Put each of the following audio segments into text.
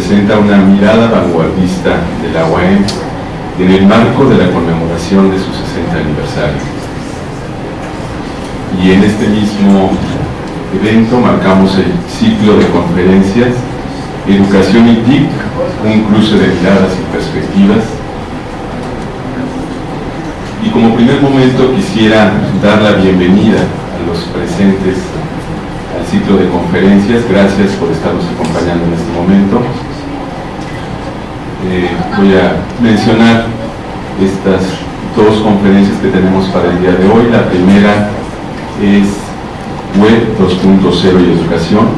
presenta una mirada vanguardista de la UAM en el marco de la conmemoración de su 60 aniversario. Y en este mismo evento marcamos el ciclo de conferencias Educación y TIC, un cruce de miradas y perspectivas. Y como primer momento quisiera dar la bienvenida a los presentes al ciclo de conferencias. Gracias por estarnos acompañando en este momento. Eh, voy a mencionar estas dos conferencias que tenemos para el día de hoy. La primera es Web 2.0 y Educación,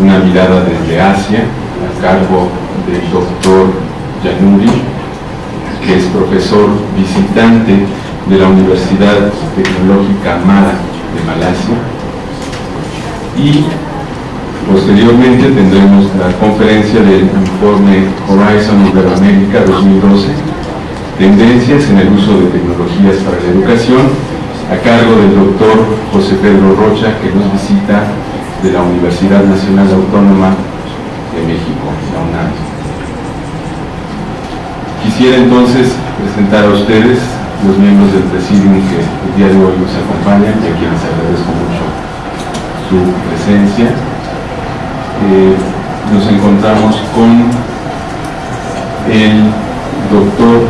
una mirada desde Asia, a cargo del doctor Yanuri, que es profesor visitante de la Universidad Tecnológica Mara de Malasia. Y posteriormente tendremos la conferencia del informe Horizon Iberoamérica 2012, tendencias en el uso de tecnologías para la educación, a cargo del doctor José Pedro Rocha, que nos visita de la Universidad Nacional Autónoma de México, la UNAM. Quisiera entonces presentar a ustedes los miembros del presidium que el día de hoy nos acompañan y a quienes agradezco mucho su presencia. Nos encontramos con el doctor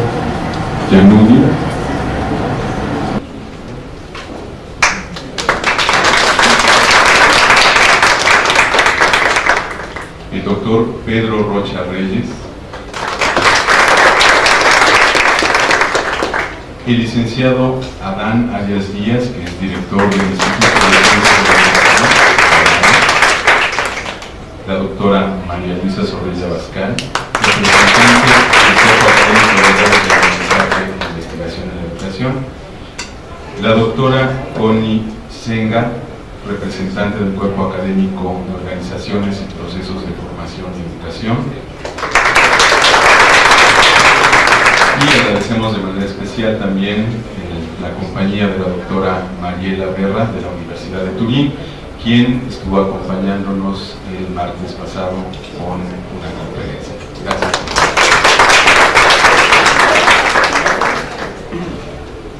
Yanudi, el doctor Pedro Rocha Reyes, el licenciado Adán Arias Díaz, que es director del Instituto de Ciencias la doctora María Luisa Sorrella Bascal, representante del Cuerpo Académico de Investigación en la Educación, la doctora Connie Senga, representante del Cuerpo Académico de Organizaciones y Procesos de Formación y Educación. Y agradecemos de manera especial también la compañía de la doctora Mariela Berra de la Universidad de Turín, quien estuvo acompañándonos el martes pasado con una conferencia. Gracias.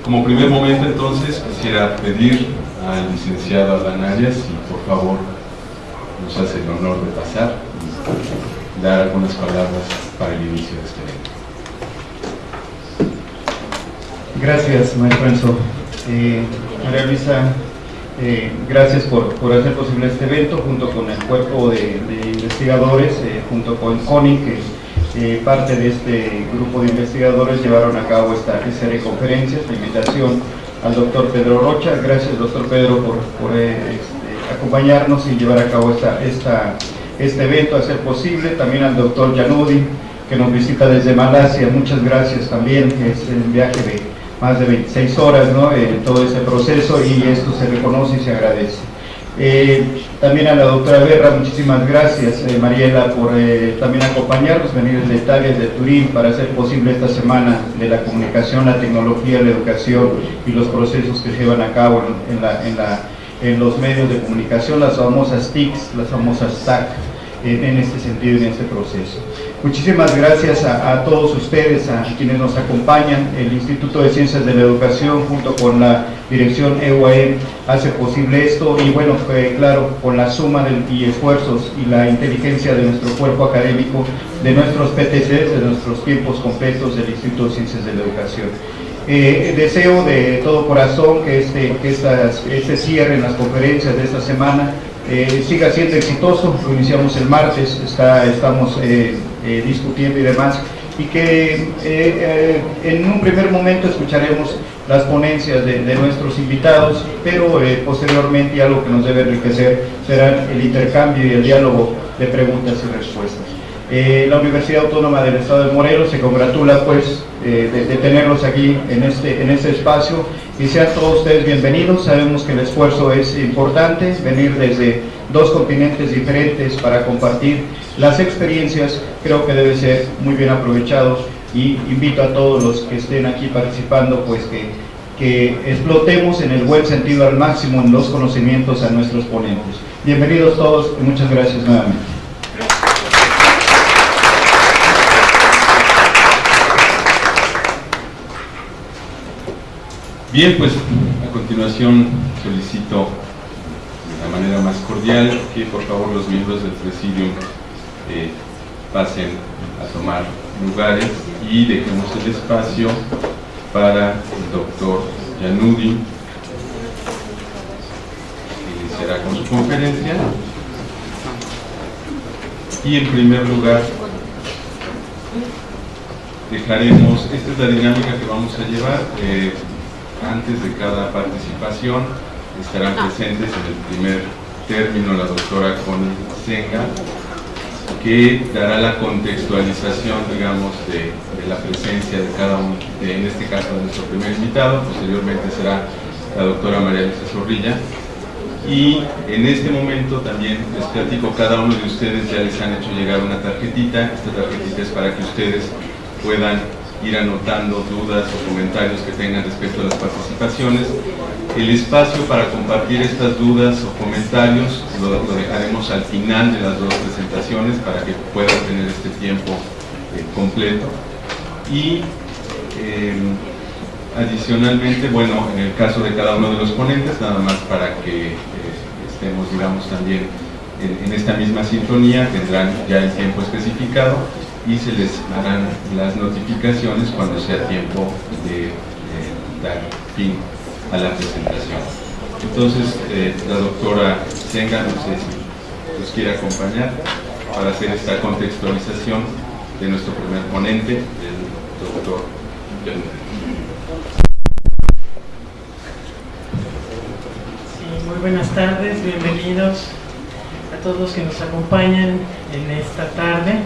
Como primer momento entonces quisiera pedir al licenciado Adán Arias si por favor nos hace el honor de pasar y dar algunas palabras para el inicio de este evento. Gracias, maestro Enzo. Eh, María Luisa, eh, gracias por, hacer posible este evento junto con el cuerpo de, investigadores, eh, junto con CONI, que eh, parte de este grupo de investigadores llevaron a cabo esta, serie de conferencias, la invitación al doctor Pedro Rocha. Gracias, doctor Pedro, por, este, acompañarnos y llevar a cabo esta, este evento, a ser posible. También al doctor Yanudi, que nos visita desde Malasia. Muchas gracias también, es un viaje de más de 26 horas, ¿no? Eh, todo ese proceso y esto se reconoce y se agradece. Eh, también a la doctora Berra, muchísimas gracias, eh, Mariela, por también acompañarnos, venir desde Italia, de Turín, para hacer posible esta semana de la comunicación, la tecnología, la educación y los procesos que se llevan a cabo en, en, en, en los medios de comunicación, las famosas TICs, las famosas TAC, en este sentido, en este proceso. Muchísimas gracias a, todos ustedes, a quienes nos acompañan. El Instituto de Ciencias de la Educación junto con la dirección EUAM hace posible esto y bueno, claro, con la suma del, y esfuerzos y la inteligencia de nuestro cuerpo académico, de nuestros PTCs, de nuestros tiempos completos del Instituto de Ciencias de la Educación. Eh, deseo de todo corazón que este, estas, este cierre en las conferencias de esta semana eh, siga siendo exitoso, lo iniciamos el martes, está, estamos eh, eh, discutiendo y demás, y que en un primer momento escucharemos las ponencias de, de nuestros invitados, pero posteriormente algo que nos debe enriquecer será el intercambio y el diálogo de preguntas y respuestas. La Universidad Autónoma del Estado de Morelos se congratula pues eh, de, tenerlos aquí en este, en este espacio y sean todos ustedes bienvenidos, sabemos que el esfuerzo es importante, venir desde dos continentes diferentes para compartir las experiencias creo que debe ser muy bien aprovechados y invito a todos los que estén aquí participando pues que, que explotemos en el buen sentido al máximo en los conocimientos a nuestros ponentes. Bienvenidos todos y muchas gracias nuevamente. Bien, pues a continuación solicito de la manera más cordial que por favor los miembros del presidium eh, pasen a tomar lugares y dejemos el espacio para el doctor Yanudi, que iniciará con su conferencia. Y en primer lugar, dejaremos, esta es la dinámica que vamos a llevar, eh, antes de cada participación estarán presentes en el primer término la doctora Connie Senga, que dará la contextualización, digamos, de, la presencia de cada uno, en este caso de nuestro primer invitado, posteriormente será la doctora María Luisa Zorrilla, y en este momento también les platico, cada uno de ustedes ya les han hecho llegar una tarjetita, esta tarjetita es para que ustedes puedan ir anotando dudas o comentarios que tengan respecto a las participaciones. El espacio para compartir estas dudas o comentarios lo, dejaremos al final de las dos presentaciones para que puedan tener este tiempo eh, completo. Y em, adicionalmente, bueno, en el caso de cada uno de los ponentes, nada más para que eh, estemos, digamos, también en, en esta misma sintonía, tendrán ya el tiempo especificado y se les harán las notificaciones cuando sea tiempo de, dar fin a la presentación. Entonces, eh, la doctora Senga, no sé si nos quiere acompañar para hacer esta contextualización de nuestro primer ponente, el doctor muy buenas tardes, bienvenidos a todos los que nos acompañan en esta tarde.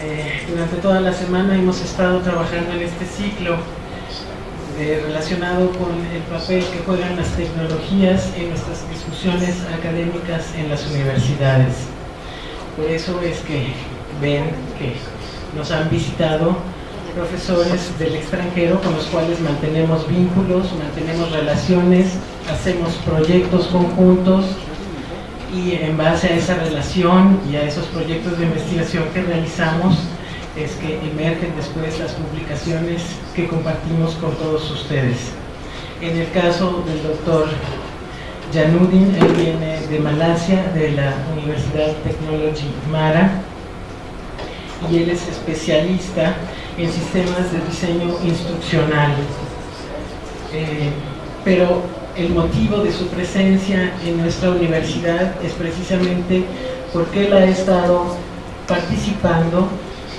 Eh, durante toda la semana hemos estado trabajando en este ciclo relacionado con el papel que juegan las tecnologías en nuestras discusiones académicas en las universidades. Por eso es que ven que nos han visitado profesores del extranjero con los cuales mantenemos vínculos, mantenemos relaciones, hacemos proyectos conjuntos y en base a esa relación y a esos proyectos de investigación que realizamos es que emergen después las publicaciones que compartimos con todos ustedes. En el caso del doctor Janudin, él viene de Malasia, de la Universidad Technology Mara, y él es especialista en sistemas de diseño instruccional. Eh, pero el motivo de su presencia en nuestra universidad es precisamente porque él ha estado participando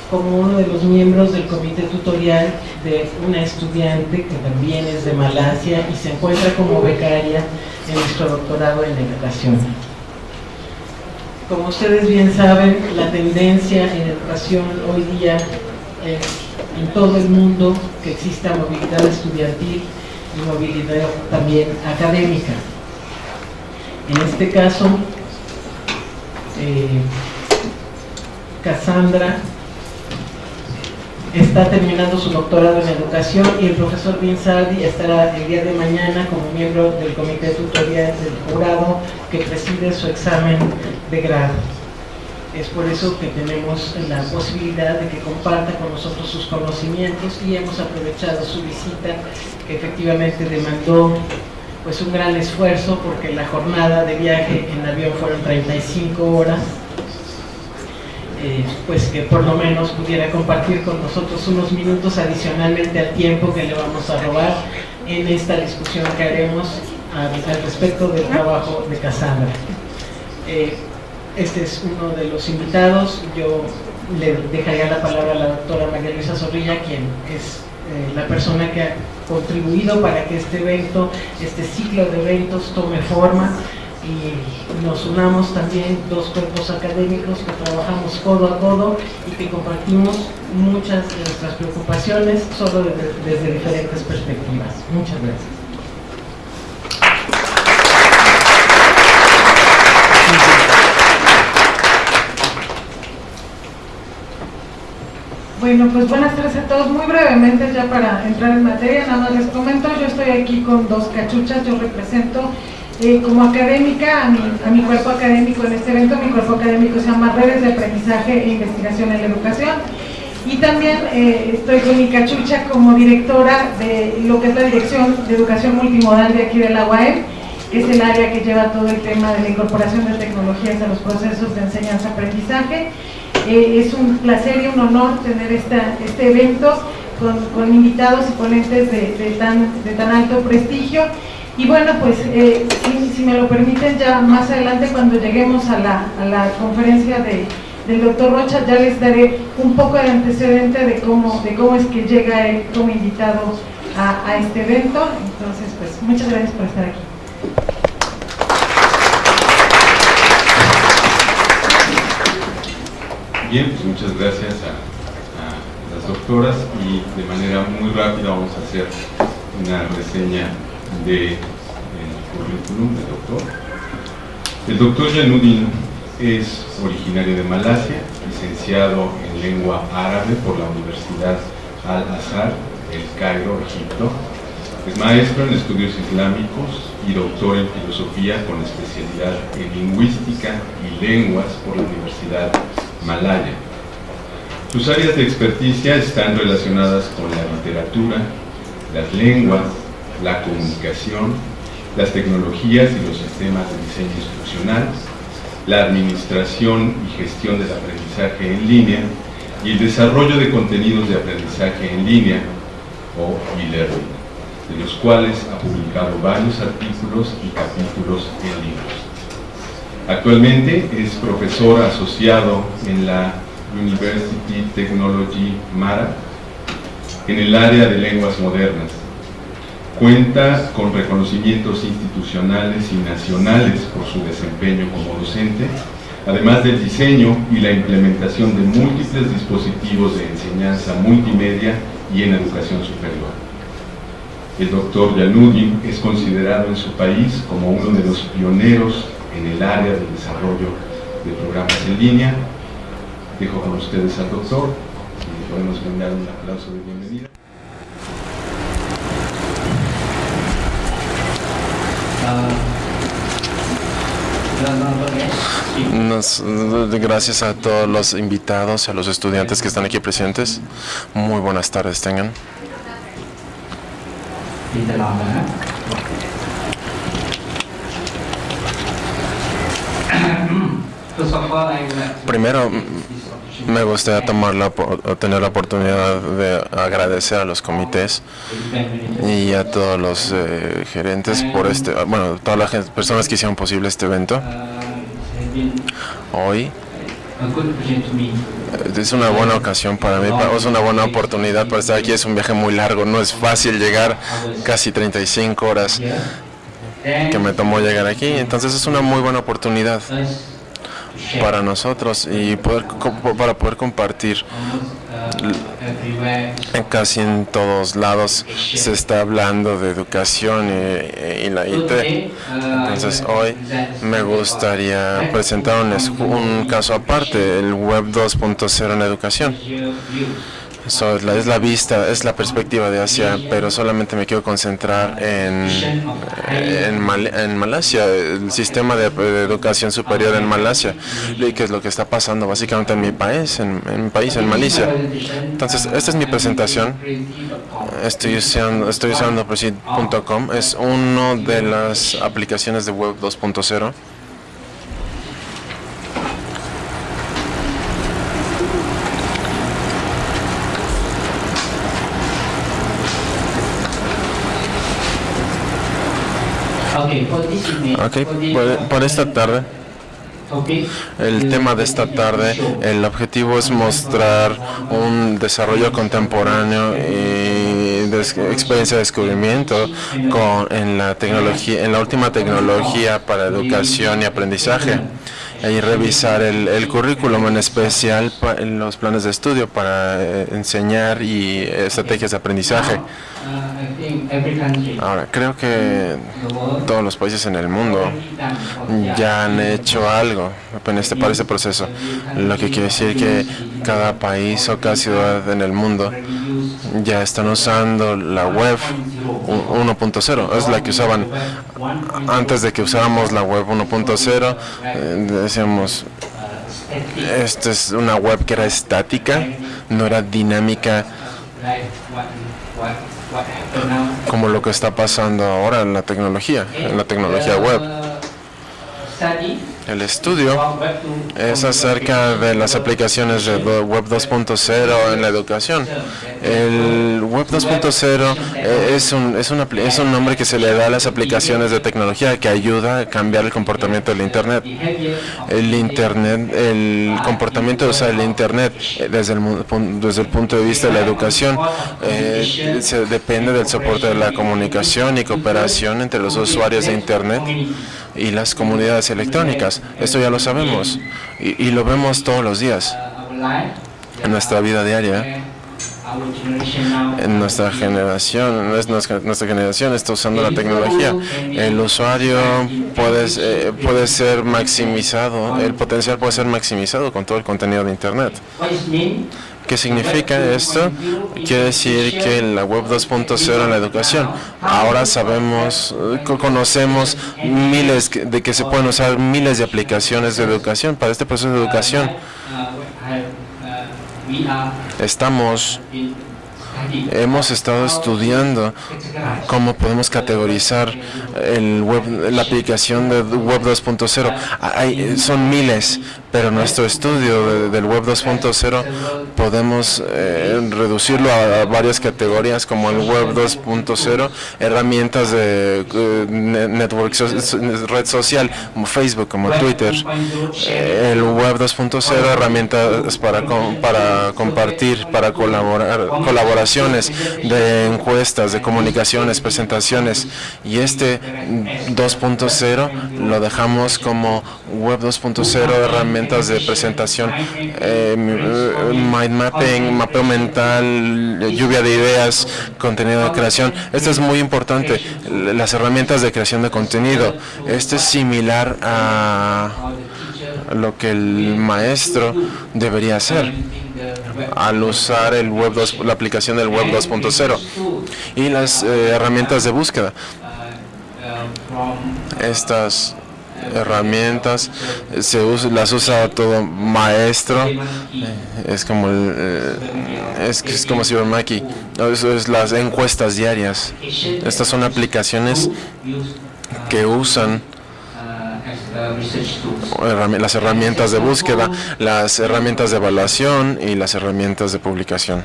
como uno de los miembros del comité tutorial de una estudiante que también es de Malasia y se encuentra como becaria en nuestro doctorado en educación. Como ustedes bien saben, la tendencia en educación hoy día es en todo el mundo que exista movilidad estudiantil y movilidad también académica. En este caso, eh, Cassandra está terminando su doctorado en educación y el profesor Binsardi estará el día de mañana como miembro del comité tutorial del jurado que preside su examen de grado. Es por eso que tenemos la posibilidad de que comparta con nosotros sus conocimientos y hemos aprovechado su visita que efectivamente demandó pues un gran esfuerzo porque la jornada de viaje en avión fueron 35 horas eh, pues que por lo menos pudiera compartir con nosotros unos minutos adicionalmente al tiempo que le vamos a robar en esta discusión que haremos al, respecto del trabajo de Cassandra. Eh, este es uno de los invitados. Yo le dejaría la palabra a la doctora María Luisa Zorrilla, quien es eh, la persona que ha contribuido para que este evento, este ciclo de eventos tome forma y nos unamos también dos cuerpos académicos que trabajamos codo a codo y que compartimos muchas de nuestras preocupaciones solo desde diferentes perspectivas. Muchas gracias. Bueno, pues buenas tardes a todos. Muy brevemente ya para entrar en materia, nada más les comento, yo estoy aquí con dos cachuchas, yo represento eh, como académica a mi, a mi cuerpo académico en este evento, mi cuerpo académico se llama Redes de Aprendizaje e Investigación en la Educación Y también eh, estoy con mi cachucha como directora de lo que es la Dirección de Educación Multimodal de aquí de la UAM, que es el área que lleva todo el tema de la incorporación de tecnologías a los procesos de enseñanza-aprendizaje. Eh, es un placer y un honor tener esta, este evento con, invitados y ponentes de, tan, de tan alto prestigio. Y bueno, pues eh, si, me lo permiten, ya más adelante cuando lleguemos a la, a la conferencia de, del doctor Rocha, ya les daré un poco de antecedente de cómo, de cómo es que llega él como invitado a, a este evento. Entonces, pues muchas gracias por estar aquí. Bien, pues muchas gracias a las doctoras y de manera muy rápida vamos a hacer una reseña del currículum del doctor. El doctor Janudin es originario de Malasia, licenciado en lengua árabe por la Universidad Al-Azhar, El Cairo, Egipto. Es maestro en estudios islámicos y doctor en filosofía con especialidad en lingüística y lenguas por la Universidad Malaya. Sus áreas de experticia están relacionadas con la literatura, las lenguas, la comunicación, las tecnologías y los sistemas de diseño instruccional, la administración y gestión del aprendizaje en línea y el desarrollo de contenidos de aprendizaje en línea o e-learning, de los cuales ha publicado varios artículos y capítulos en libros. Actualmente es profesor asociado en la University Technology Mara en el área de lenguas modernas. Cuenta con reconocimientos institucionales y nacionales por su desempeño como docente, además del diseño y la implementación de múltiples dispositivos de enseñanza multimedia y en educación superior. El doctor Yanudin es considerado en su país como uno de los pioneros en el área del desarrollo de programas en línea Dejo con ustedes al doctor. Si podemos brindar un aplauso de bienvenida. gracias a todos los invitados, a los estudiantes que están aquí presentes. Muy buenas tardes tengan. Primero, me gustaría tomar la, tener la oportunidad de agradecer a los comités y a todos los eh, gerentes por este, bueno, todas las personas que hicieron posible este evento. Hoy eh, es una buena ocasión para mí, es una buena oportunidad para estar aquí. Es un viaje muy largo, no es fácil llegar casi 35 horas que me tomó llegar aquí, entonces es una muy buena oportunidad para nosotros y poder, para poder compartir. Casi en todos lados se está hablando de educación y, la IT. Entonces hoy me gustaría presentar un, un caso aparte, el Web 2.0 en educación es, la, vista, es la perspectiva de Asia, pero solamente me quiero concentrar en, en, Malasia, el sistema de, educación superior en Malasia, y qué es lo que está pasando básicamente en mi país, en, mi país, en Malasia. Entonces, esta es mi presentación. Estoy usando, estoy usando es una de las aplicaciones de Web 2.0. Ok, por, esta tarde. El tema de esta tarde, el objetivo es mostrar un desarrollo contemporáneo y de experiencia de descubrimiento con, en la tecnología, en la última tecnología para educación y aprendizaje y revisar el, currículum, en especial en los planes de estudio para eh, enseñar y estrategias de aprendizaje. Ahora, creo que todos los países en el mundo ya han hecho algo en este, para este proceso, lo que quiere decir que cada país o cada ciudad en el mundo ya están usando la web 1.0, es la que usaban antes de que usáramos la web 1.0, eh, decíamos Esta es una web que era estática, no era dinámica como lo que está pasando ahora en la tecnología, en la tecnología web. El estudio es acerca de las aplicaciones de Web 2.0 en la educación. El Web 2.0 eh, es un, es, un nombre que se le da a las aplicaciones de tecnología que ayuda a cambiar el comportamiento del Internet. El Internet, el comportamiento de usar el Internet eh, desde el, desde el punto de vista de la educación eh, depende del soporte de la comunicación y cooperación entre los usuarios de Internet y las comunidades electrónicas. Esto ya lo sabemos y, lo vemos todos los días en nuestra vida diaria. En nuestra generación, nuestra, nuestra generación está usando la tecnología. El usuario puede, eh, puede ser maximizado, el potencial puede ser maximizado con todo el contenido de Internet. ¿Qué significa esto? Quiere decir que la web 2.0 en la educación, ahora sabemos, eh, conocemos miles de que se pueden usar miles de aplicaciones de educación para este proceso de educación. Estamos hemos estado estudiando cómo podemos categorizar la aplicación de Web 2.0. Son miles, pero nuestro estudio del Web 2.0 podemos eh, reducirlo a, varias categorías como el Web 2.0, herramientas de network, red social como Facebook, como Twitter, eh, el Web 2.0, herramientas para, para compartir, para colaborar, colaboración de encuestas, de comunicaciones, presentaciones. Y este 2.0 lo dejamos como Web 2.0, herramientas de presentación, eh, mind mapping, mapeo mental, lluvia de ideas, contenido de creación. Esto es muy importante, las herramientas de creación de contenido. Esto es similar a lo que el maestro debería hacer al usar el web 2, la aplicación del web 2.0 y las eh, herramientas de búsqueda. Estas herramientas se las usa todo maestro es como el, eh, es, es como Cybermaki eso es las encuestas diarias estas son aplicaciones que usan las herramientas de búsqueda, las herramientas de evaluación y las herramientas de publicación.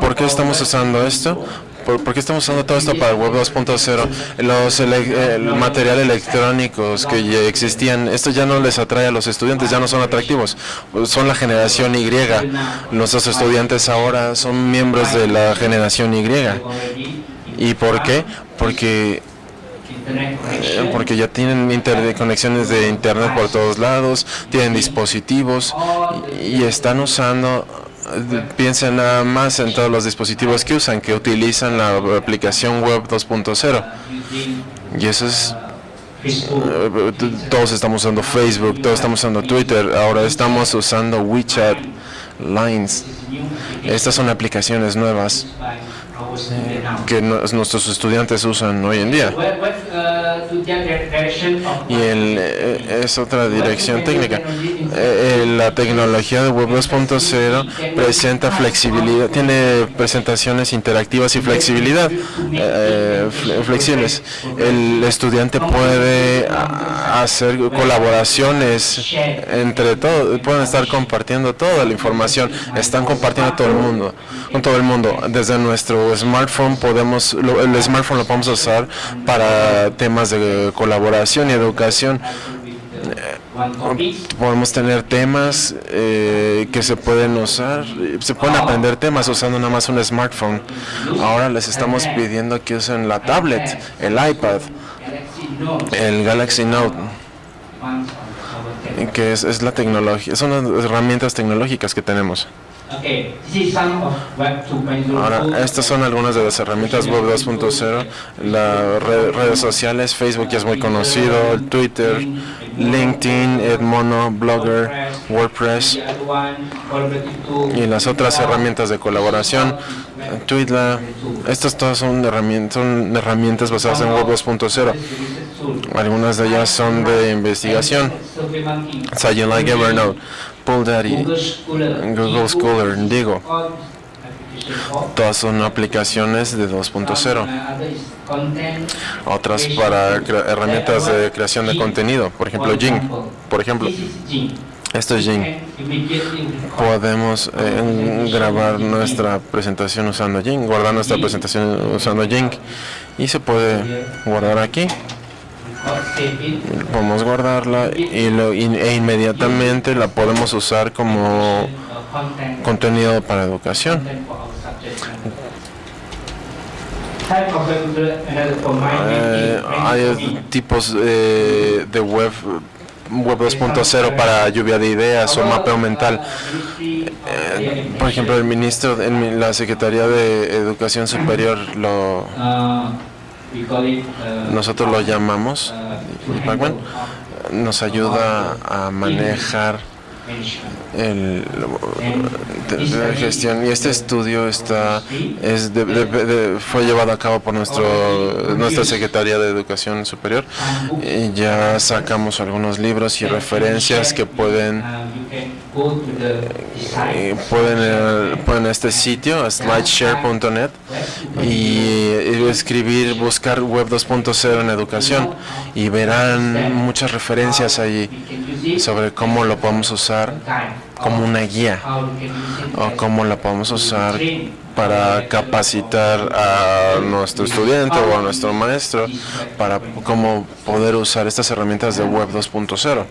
¿Por qué estamos usando esto? ¿Por, qué estamos usando todo esto para el Web 2.0? Los el material electrónicos que ya existían, esto ya no les atrae a los estudiantes, ya no son atractivos. Son la generación Y. Nuestros estudiantes ahora son miembros de la generación Y. ¿Y por qué? Porque eh, porque ya tienen conexiones de internet por todos lados, tienen dispositivos y, están usando piensen nada más en todos los dispositivos que usan, que utilizan la aplicación web 2.0. Y eso es... Eh, todos estamos usando Facebook, todos estamos usando Twitter, ahora estamos usando WeChat, Lines. Estas son aplicaciones nuevas que nuestros estudiantes usan hoy en día. Y eh, es otra dirección técnica. Eh, la tecnología de Web 2.0 presenta flexibilidad, tiene presentaciones interactivas y flexibilidad, eh, flexibles. El estudiante puede hacer colaboraciones entre todos, pueden estar compartiendo toda la información, están compartiendo todo el mundo, con todo el mundo, desde nuestro smartphone podemos, el smartphone lo podemos usar para temas de colaboración y educación. Podemos tener temas eh, que se pueden usar, se pueden aprender temas usando nada más un smartphone. Ahora les estamos pidiendo que usen la tablet, el iPad, el Galaxy Note que es, es la tecnología, son las herramientas tecnológicas que tenemos. Ahora, estas son algunas de las herramientas Web 2.0. Las redes sociales, Facebook ya es muy conocido, Twitter, LinkedIn, Edmono, Blogger, WordPress y las otras herramientas de colaboración, Twitter. Estas todas son herramientas, basadas en Web 2.0 Algunas de ellas son de investigación. Science Like Google Scholar, Digo. Todas son aplicaciones de 2.0. Otras para herramientas de creación de contenido, por ejemplo Jing. Por ejemplo, esto es Jing. Podemos eh, grabar nuestra presentación usando Jing, guardar nuestra presentación usando Jing y se puede guardar aquí. Podemos guardarla y lo, e inmediatamente la podemos usar como contenido para educación. Eh, hay tipos eh, de web Web 2.0 para lluvia de ideas o mapeo mental. Eh, por ejemplo, el ministro en la Secretaría de Educación Superior lo nosotros lo llamamos nos ayuda a manejar el, de, gestión. Y este estudio está es fue llevado a cabo por nuestro nuestra secretaría de educación superior. Y ya sacamos algunos libros y referencias que pueden eh, pueden eh, pueden este sitio slideshare.net y escribir buscar web 2.0 en educación y verán muchas referencias allí sobre cómo lo podemos usar como una guía o cómo la podemos usar para capacitar a nuestro estudiante o a nuestro maestro para cómo poder usar estas herramientas de web 2.0.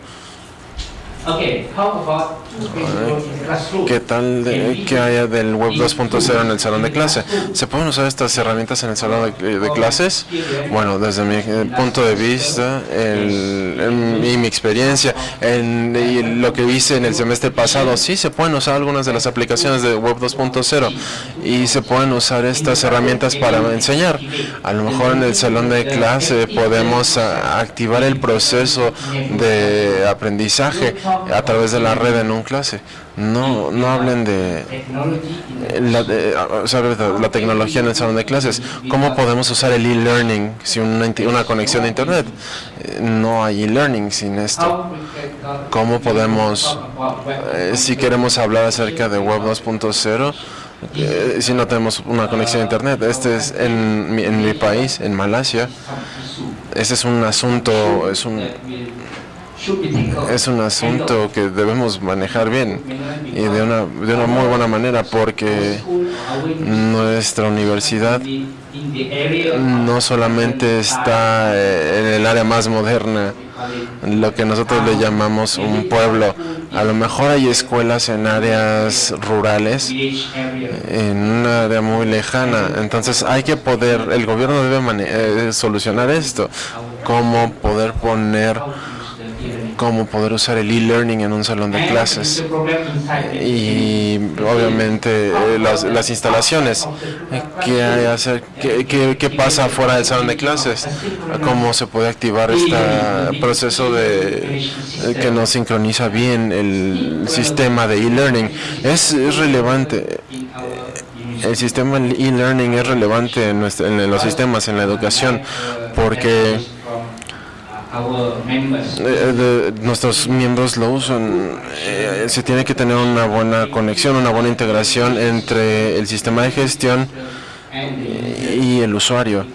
¿Qué tal de, que haya del Web 2.0 en el salón de clase? ¿Se pueden usar estas herramientas en el salón de, clases? Bueno, desde mi eh, punto de vista y mi experiencia en, y lo que hice en el semestre pasado, sí se pueden usar algunas de las aplicaciones de Web 2.0 y se pueden usar estas herramientas para enseñar. A lo mejor en el salón de clase podemos activar el proceso de aprendizaje a través de la red en un clase. No, no hablen de la, la tecnología en el salón de clases. ¿Cómo podemos usar el e-learning sin una, una conexión de Internet? Eh, no hay e-learning sin esto. ¿Cómo podemos, eh, si queremos hablar acerca de Web 2.0, eh, si no tenemos una conexión a internet. Este es en en mi país, en Malasia. Este es un asunto, es un es un asunto que debemos manejar bien y de una, de una muy buena manera porque nuestra universidad no solamente está eh, en el área más moderna, lo que nosotros le llamamos un pueblo. A lo mejor hay escuelas en áreas rurales, en una área muy lejana. Entonces hay que poder, el gobierno debe eh, solucionar esto, cómo poder poner cómo poder usar el e-learning en un salón de clases. Y obviamente eh, las, instalaciones. ¿qué, hacer, qué, qué, pasa fuera del salón de clases cómo se puede activar este proceso de que nos sincroniza bien el sistema de e-learning es, relevante. El sistema e-learning es relevante en, en los sistemas en la educación porque eh, nuestros miembros lo usan. Eh, se tiene que tener una buena conexión, una buena integración entre el sistema de gestión y el usuario,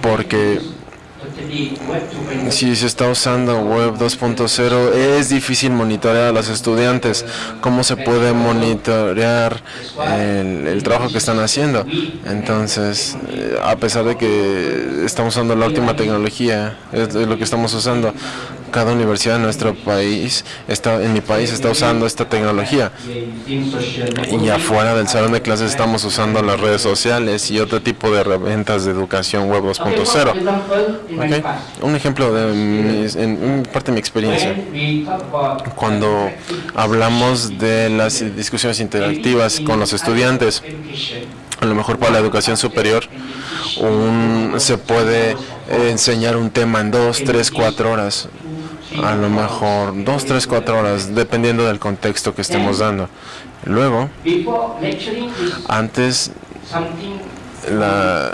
porque si se está usando Web 2.0 es difícil monitorear a los estudiantes. ¿Cómo se puede monitorear el, trabajo que están haciendo? Entonces, eh, a pesar de que estamos usando la última tecnología, es lo que estamos usando, cada universidad en nuestro país, está, en mi país, está usando esta tecnología. Y afuera del salón de clases estamos usando las redes sociales y otro tipo de herramientas de educación web 2.0. Un ejemplo de en parte de mi experiencia. Cuando hablamos de las discusiones interactivas con los estudiantes, a lo mejor para la educación superior, un, se puede enseñar un tema en dos, tres, cuatro horas a lo mejor dos, tres, cuatro horas, dependiendo del contexto que estemos dando. Luego, antes, la,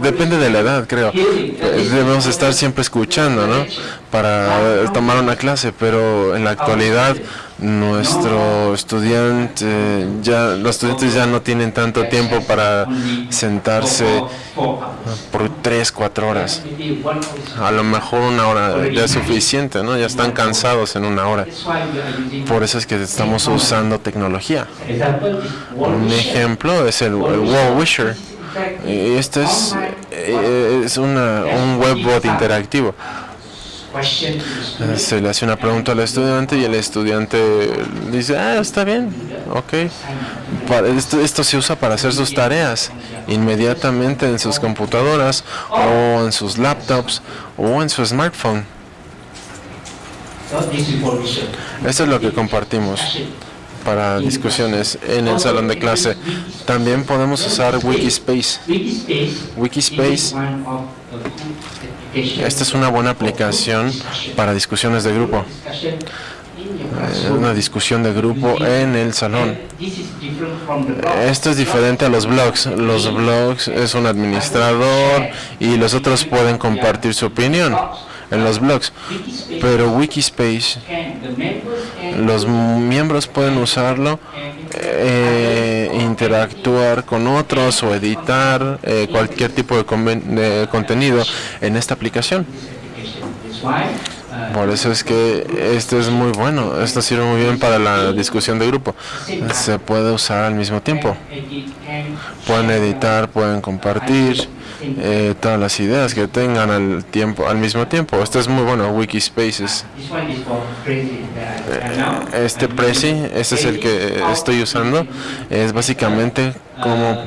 Depende de la edad, creo. Debemos estar siempre escuchando, ¿no? Para tomar una clase, pero en la actualidad nuestro estudiante, ya los estudiantes ya no tienen tanto tiempo para sentarse por tres, cuatro horas. A lo mejor una hora ya es suficiente, ¿no? Ya están cansados en una hora. Por eso es que estamos usando tecnología. Un ejemplo es el, Wall Wisher. Este es, eh, es una, un webbot interactivo se le hace una pregunta al estudiante y el estudiante dice, ah, está bien, ok. Esto, esto se usa para hacer sus tareas inmediatamente en sus computadoras o en sus laptops o en su smartphone. Esto es lo que compartimos para discusiones en el salón de clase. También podemos usar Wikispace. Wikispace esta es una buena aplicación para discusiones de grupo. Eh, una discusión de grupo en el salón. Esto es diferente a los blogs. Los blogs es un administrador y los otros pueden compartir su opinión en los blogs. Pero Wikispace, los miembros pueden usarlo, eh, interactuar con otros o editar eh, cualquier tipo de contenido en esta aplicación. Por eso es que esto es muy bueno, esto sirve muy bien para la discusión de grupo. Se puede usar al mismo tiempo. Pueden editar, pueden compartir eh, todas las ideas que tengan al tiempo al mismo tiempo. Esto es muy bueno, Wikispaces. Eh, este Prezi, este es el que estoy usando, es básicamente cómo,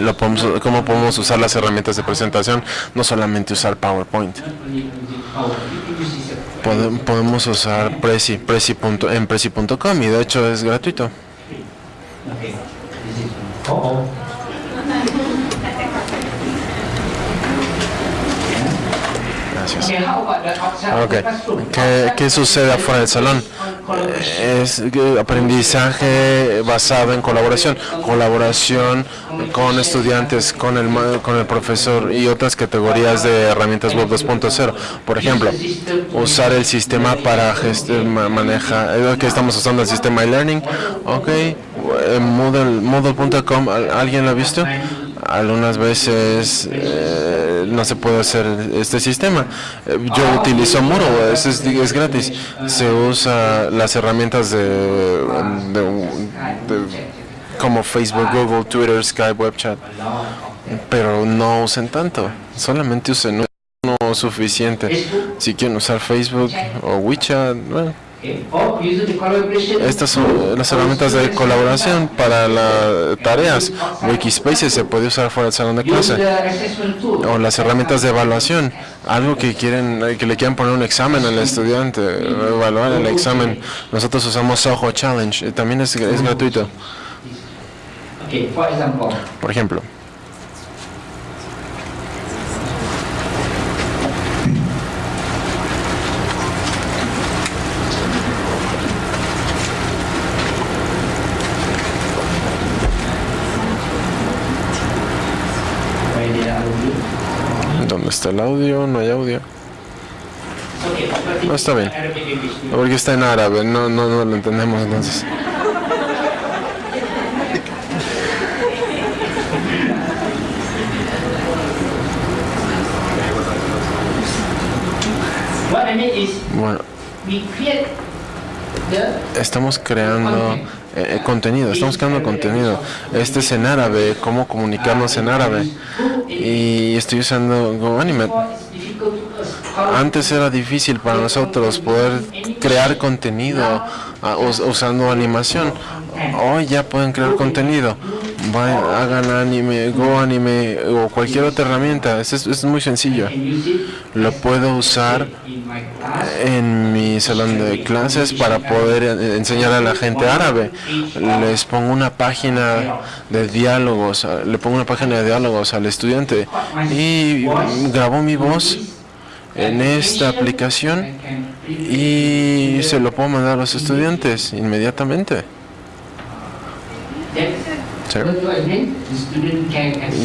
lo podemos, cómo podemos usar las herramientas de presentación, no solamente usar PowerPoint. Podemos usar Prezi, Prezi en Prezi.com y de hecho es gratuito. ¿Qué, sucede afuera del salón? Es aprendizaje basado en colaboración, colaboración con estudiantes, con el, con el profesor y otras categorías de herramientas web 2.0. Por ejemplo, usar el sistema para manejar, que estamos usando el sistema e-learning. Ok, Moodle.com, ¿alguien lo ha visto? Algunas veces eh, no se puede hacer este sistema. Yo utilizo Muro, es, es, gratis. Se usa las herramientas de, como Facebook, Google, Twitter, Skype, WebChat, pero no usen tanto. Solamente usen uno suficiente. Si quieren usar Facebook o WeChat, bueno estas son las herramientas de colaboración para las tareas. Wikispace se puede usar fuera del salón de clase. O las herramientas de evaluación. Algo que quieren, que le quieran poner un examen al estudiante, evaluar el examen. Nosotros usamos Soho Challenge. También es, es gratuito. Por ejemplo. El audio? No hay audio. No está bien. Porque está en árabe, no, no, no lo entendemos entonces. Bueno, estamos creando eh, eh, contenido, estamos creando contenido. Este es en árabe, cómo comunicarnos en árabe y estoy usando GoAnimate. Antes era difícil para nosotros poder crear contenido ah, usando animación. Hoy ya pueden crear contenido. hagan anime, Go Anime o cualquier otra herramienta. Es, es muy sencillo. Lo puedo usar en mi salón de clases para poder enseñar a la gente árabe. Les pongo una página de diálogos, le pongo una página de diálogos al estudiante y grabo mi voz en esta aplicación y se lo puedo mandar a los estudiantes inmediatamente. Enter.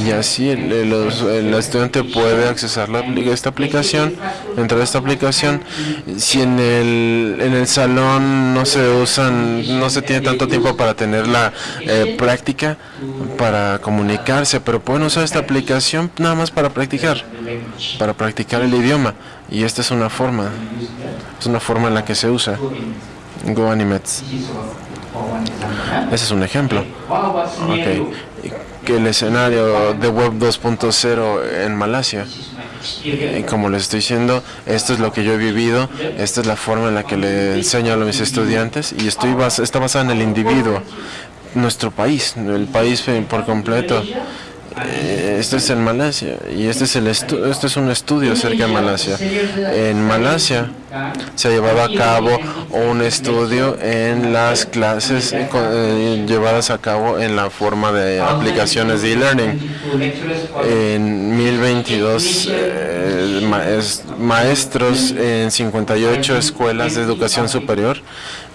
Y así el, el, estudiante puede accesar la, esta aplicación, entrar a esta aplicación. Si en el, en el salón no se usan, no se tiene tanto tiempo para tener la eh, práctica, para comunicarse, pero pueden usar esta aplicación nada más para practicar, para practicar el idioma. Y esta es una forma, es una forma en la que se usa GoAnimates. Ese es un ejemplo. Okay. El escenario de Web 2.0 en Malasia. Y como les estoy diciendo, esto es lo que yo he vivido, esta es la forma en la que le enseño a mis estudiantes y estoy está basada en el individuo, nuestro país, el país por completo. Eh, esto es en Malasia y este es, el este es un estudio acerca de Malasia. En Malasia se ha llevado a cabo un estudio en las clases eh, eh, llevadas a cabo en la forma de aplicaciones de e-learning. En 1022 maestros en 58 escuelas de educación superior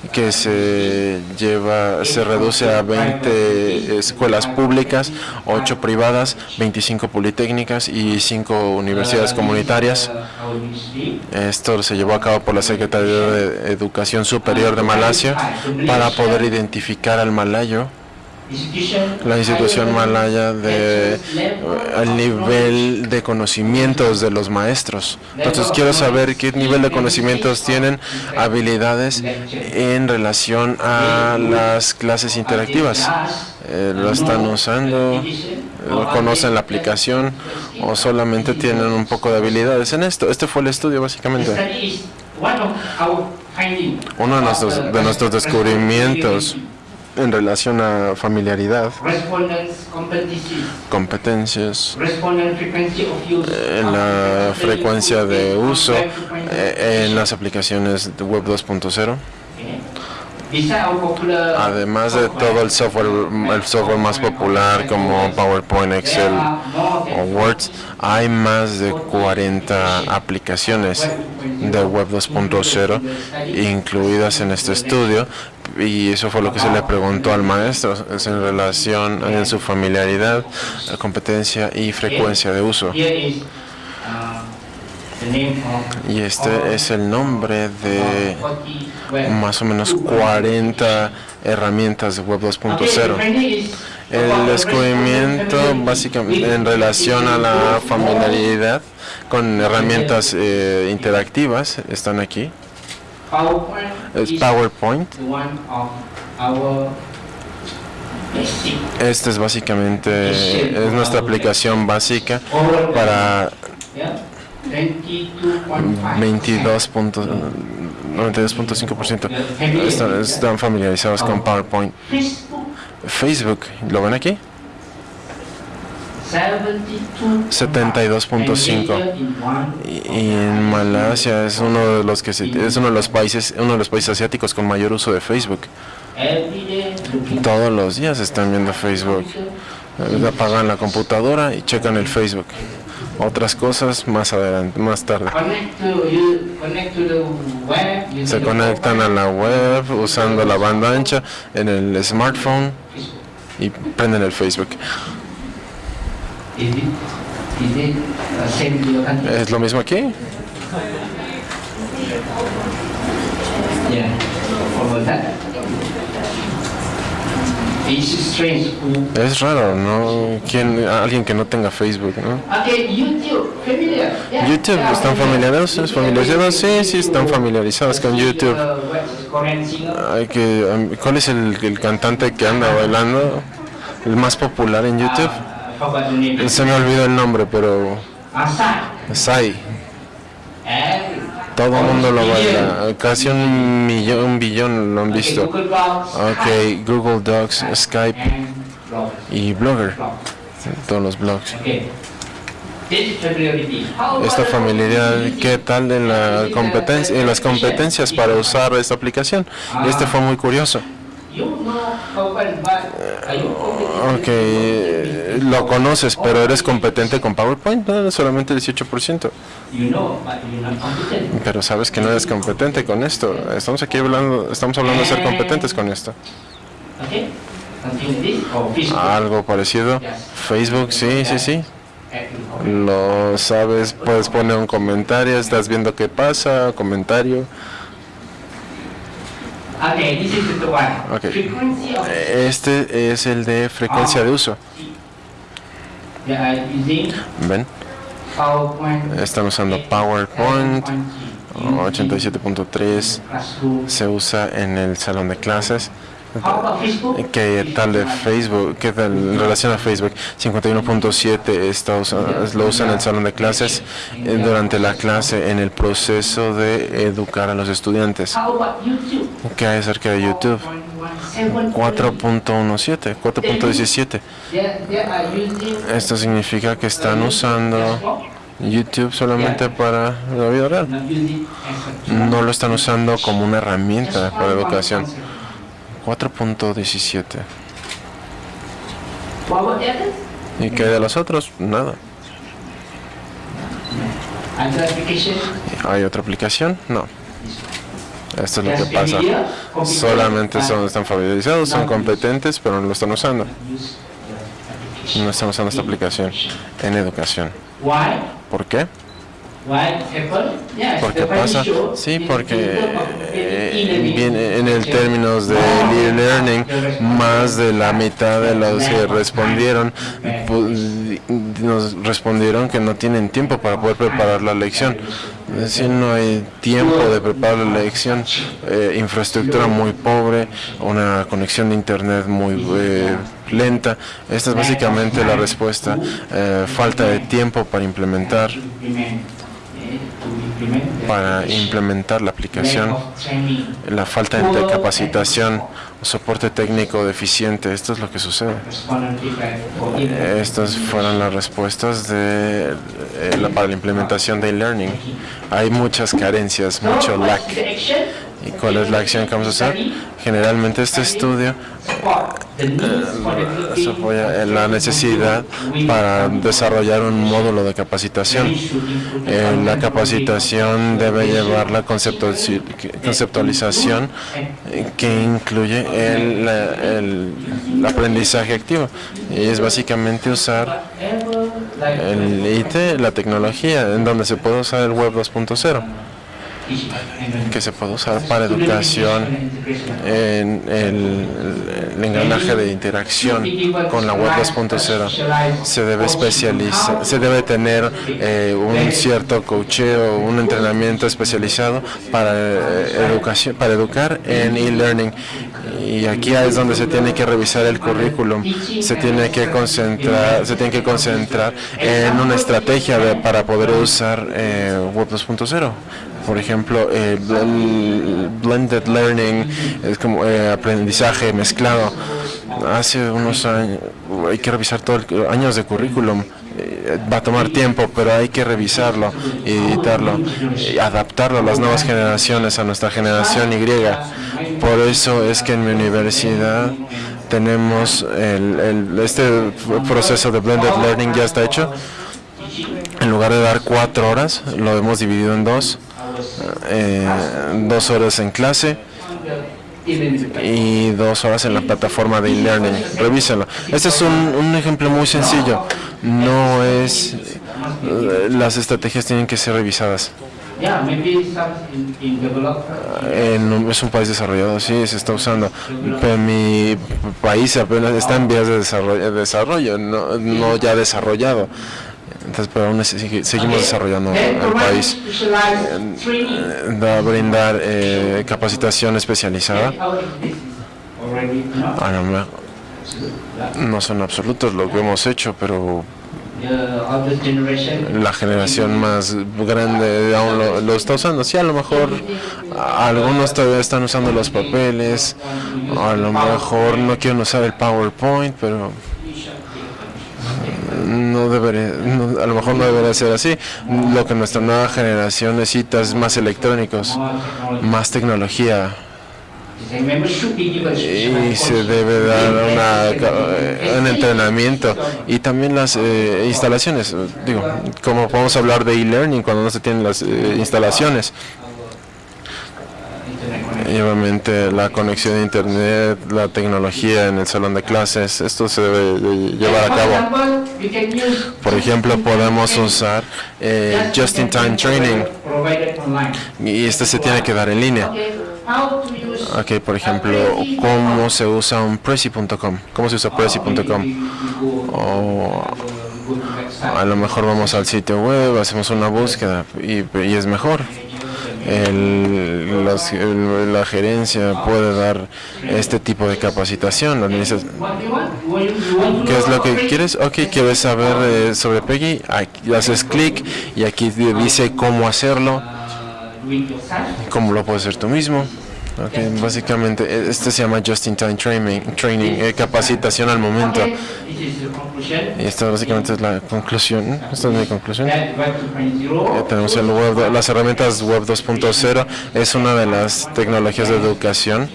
que se lleva se reduce a 20 escuelas públicas, 8 privadas, 25 politécnicas y 5 universidades comunitarias. Esto se llevó a cabo por la Secretaría de Educación Superior de Malasia para poder identificar al malayo la institución malaya de el nivel de conocimientos de los maestros. Entonces quiero saber qué nivel de conocimientos tienen habilidades en relación a las clases interactivas. Eh, ¿Lo están usando? ¿Conocen la aplicación? ¿O solamente tienen un poco de habilidades en esto? Este fue el estudio básicamente. Uno de nuestros descubrimientos en relación a familiaridad, competencias, en la frecuencia de uso eh, en las aplicaciones de Web 2.0. Además de todo el software, el software más popular como PowerPoint, Excel o Word, hay más de 40 aplicaciones de Web 2.0 incluidas en este estudio y eso fue lo que se le preguntó al maestro es en relación a su familiaridad, competencia y frecuencia de uso. Y este es el nombre de más o menos 40 herramientas de Web 2.0. El descubrimiento básicamente en relación a la familiaridad con herramientas eh, interactivas están aquí. Es PowerPoint. Esta es básicamente es nuestra aplicación básica para 22.92.5% están, están familiarizados con PowerPoint. Facebook, ¿lo ven aquí? 72.5 y en Malasia es uno de los que es uno de los países uno de los países asiáticos con mayor uso de Facebook. Todos los días están viendo Facebook. Apagan la computadora y checan el Facebook. Otras cosas más adelante más tarde. Se conectan a la web usando la banda ancha en el smartphone y prenden el Facebook ¿Es lo mismo aquí? Es raro, ¿no? ¿Quién, alguien que no tenga Facebook, ¿no? YouTube, ¿están familiarizados? ¿Familiarizados? Sí, sí, están familiarizados con YouTube. Hay que, ¿Cuál es el, el cantante que anda bailando? ¿El más popular en YouTube? Se me olvidó el nombre, pero... Sai. Todo el mundo lo baila. Casi un millón, un billón lo han visto. Ok, Google Docs, Skype y Blogger. Todos los blogs. Esta familiaridad, ¿qué tal en, la competencia, en las competencias para usar esta aplicación? Este fue muy curioso. Ok, lo conoces, pero eres competente con PowerPoint, no, solamente el 18%. Pero sabes que no eres competente con esto. Estamos aquí hablando, estamos hablando de ser competentes con esto. Algo parecido. Facebook, sí, sí, sí. Lo sabes, puedes poner un comentario, estás viendo qué pasa, comentario. Okay. Este es el de frecuencia de uso. ¿Ven? Están usando PowerPoint 87.3 se usa en el salón de clases. ¿Qué tal de Facebook? ¿Qué tal en relación a Facebook? 51.7 lo usa en el salón de clases eh, durante la clase en el proceso de educar a los estudiantes. ¿Qué hay acerca de YouTube? 4.17, 4.17. Esto significa que están usando YouTube solamente para la vida real. No lo están usando como una herramienta para educación. 4.17. ¿Y qué de los otros? Nada. ¿Hay otra aplicación? No. Esto es lo que pasa. Solamente son, están familiarizados, son competentes, pero no lo están usando. No están usando esta aplicación en educación. ¿Por qué? ¿Por qué pasa? Sí, porque eh, en el términos de e-learning, más de la mitad de los que respondieron nos respondieron que no tienen tiempo para poder preparar la lección. Es decir, no hay tiempo de preparar la lección, eh, infraestructura muy pobre, una conexión de internet muy eh, lenta. Esta es básicamente la respuesta. falta de tiempo para implementar para implementar la aplicación, la falta de capacitación, soporte técnico deficiente, esto es lo que sucede. Estas fueron las respuestas de, eh, para la implementación de e-learning. Hay muchas carencias, mucho lack. ¿Y cuál es la acción que vamos a hacer? Generalmente este estudio se apoya en la necesidad para desarrollar un módulo de capacitación. Eh, la capacitación debe llevar la conceptualización que incluye el, el, aprendizaje activo y es básicamente usar el IT, la tecnología, en donde se puede usar el Web 2.0 que se puede usar para educación en el, engranaje de interacción con la web 2.0 se debe especializar se debe tener eh, un cierto cocheo un entrenamiento especializado para eh, educación para educar en e-learning. Y aquí es donde se tiene que revisar el currículum. Se tiene que concentrar se tiene que concentrar en una estrategia para poder usar eh, web 2.0 por ejemplo, eh, blended learning, es como eh, aprendizaje mezclado. Hace unos años, hay que revisar todo el años de currículum. Eh, va a tomar tiempo, pero hay que revisarlo, editarlo, y adaptarlo a las nuevas generaciones, a nuestra generación Y. Por eso es que en mi universidad tenemos el, este proceso de blended learning ya está hecho. En lugar de dar cuatro horas, lo hemos dividido en dos eh, dos horas en clase y dos horas en la plataforma de e-learning. Revísenlo. Este es un, ejemplo muy sencillo. No es... Las estrategias tienen que ser revisadas. En, es un país desarrollado, sí, se está usando. Pero mi país apenas está en vías de desarrollo, desarrollo no, no ya desarrollado. Entonces, pero aún seguimos desarrollando el país. Eh, brindar eh, capacitación especializada. No son absolutos lo que hemos hecho, pero la generación más grande aún lo, lo, está usando. Sí, a lo mejor algunos todavía están usando los papeles, a lo mejor no quieren usar el PowerPoint, pero no debería, a lo mejor no debería ser así. Lo que nuestra nueva generación necesita es más electrónicos, más tecnología. Y se debe dar una, un entrenamiento y también las eh, instalaciones. Digo, como podemos hablar de e-learning cuando no se tienen las eh, instalaciones. Y obviamente la conexión a internet, la tecnología en el salón de clases, esto se debe llevar a cabo. Por ejemplo, podemos usar eh, Just-in-Time Training y este se tiene que dar en línea. Ok, por ejemplo, ¿cómo se usa un Prezi.com? ¿Cómo se usa Prezi.com? O a lo mejor vamos al sitio web, hacemos una búsqueda y, y es mejor el, la gerencia puede dar este tipo de capacitación. ¿Qué es lo que quieres? Ok, ¿quieres saber eh, sobre Peggy? Aquí haces clic y aquí dice cómo hacerlo, cómo lo puedes hacer tú mismo. Okay, básicamente e, este se llama Just in Time Training, training eh, capacitación al momento. Y esta básicamente es la conclusión. Esta es mi conclusión. Eh, tenemos el web, las herramientas web 2.0 es una de las tecnologías de educación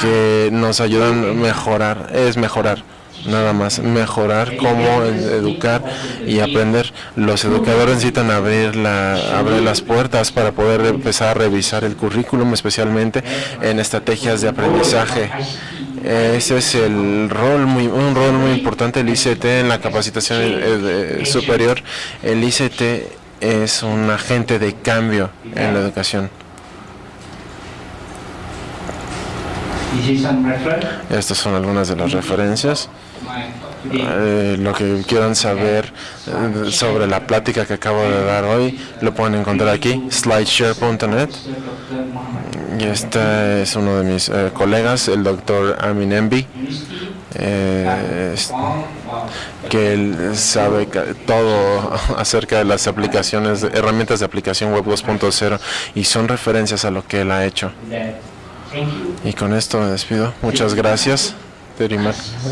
que nos ayudan a mejorar, es mejorar nada más mejorar cómo educar y aprender. Los educadores necesitan abrir, la, abrir las puertas para poder empezar a revisar el currículum, especialmente en estrategias de aprendizaje. Ese es el rol muy, un rol muy importante del ICT en la capacitación superior. El ICT es un agente de cambio en la educación. Estas son algunas de las referencias. Eh, lo que quieran saber eh, sobre la plática que acabo de dar hoy, lo pueden encontrar aquí, slideshare.net. Y este es uno de mis eh, colegas, el doctor Amin Embi, que él sabe todo acerca de las aplicaciones, herramientas de aplicación Web 2.0 y son referencias a lo que él ha hecho. Y con esto me despido. Muchas gracias.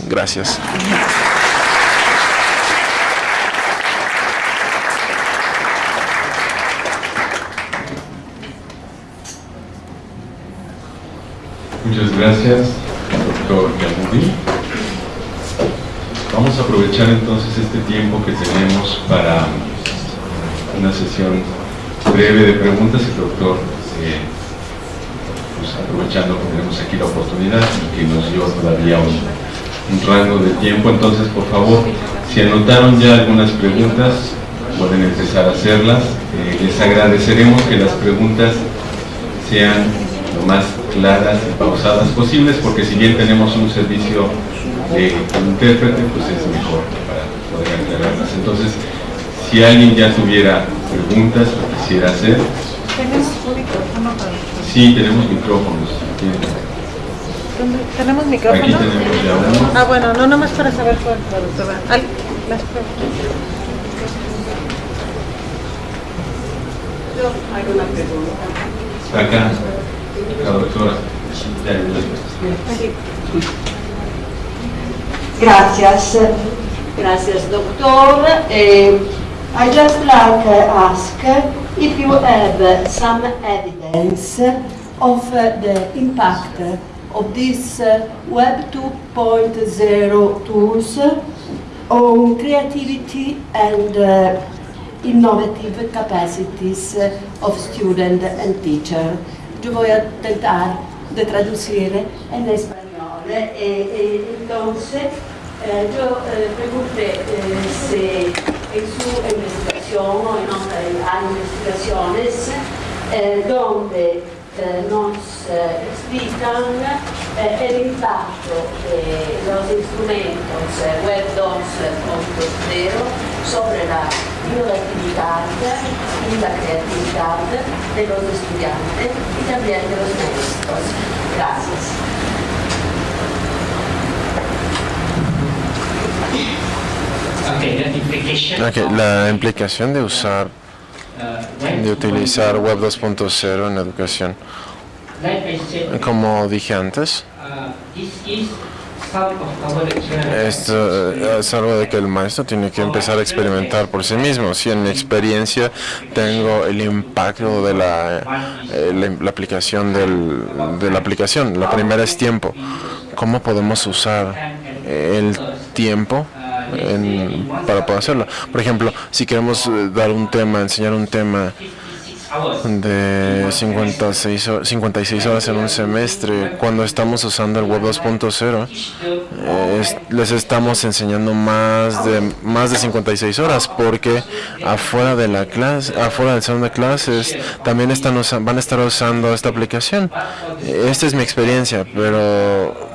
Gracias. Muchas gracias, doctor Yamudi. Vamos a aprovechar entonces este tiempo que tenemos para una sesión breve de preguntas. El doctor eh, pues, aprovechando que tenemos aquí la oportunidad y que nos dio todavía un, rango de tiempo. Entonces, por favor, si anotaron ya algunas preguntas, pueden empezar a hacerlas. Eh, les agradeceremos que las preguntas sean lo más claras y pausadas posibles, porque si bien tenemos un servicio de intérprete, pues es mejor para poder aclararlas. Entonces, si alguien ya tuviera preguntas o quisiera hacer, Sí, tenemos micrófonos. ¿Tenemos micrófonos? Aquí tenemos ya uno. Ah, bueno, no nomás para saber cuál, doctora. Las Yo hago una pregunta. Acá, la doctora. Gracias. Gracias, doctor. Eh, I just like to ask if you have some evidence of the impact of these Web 2.0 tools on creativity and uh, innovative capacities of student and teacher. Yo voy a tratar de traducir en español. Eh, eh, entonces, eh, yo eh, pregunté eh, si en su investigación o en otras investigaciones eh, donde eh, nos eh, explican el impacto de los instrumentos Web 2.0 sobre la innovatividad y la creatividad de los estudiantes y también de los maestros. La implicación de usar, de utilizar Web 2.0 en educación. Como dije antes, esto es algo de que el maestro tiene que empezar a experimentar por sí mismo. Si en mi experiencia tengo el impacto de la, eh, la, aplicación del, de la aplicación, la primera es tiempo. ¿Cómo podemos usar el tiempo para poder hacerlo. Por ejemplo, si queremos eh, dar un tema, enseñar un tema de 56, 56 horas en un semestre. Cuando estamos usando el Web 2.0, les estamos enseñando más de más de 56 horas porque afuera de la clase, afuera del salón de clases, también están van a estar usando esta aplicación. Esta es mi experiencia, pero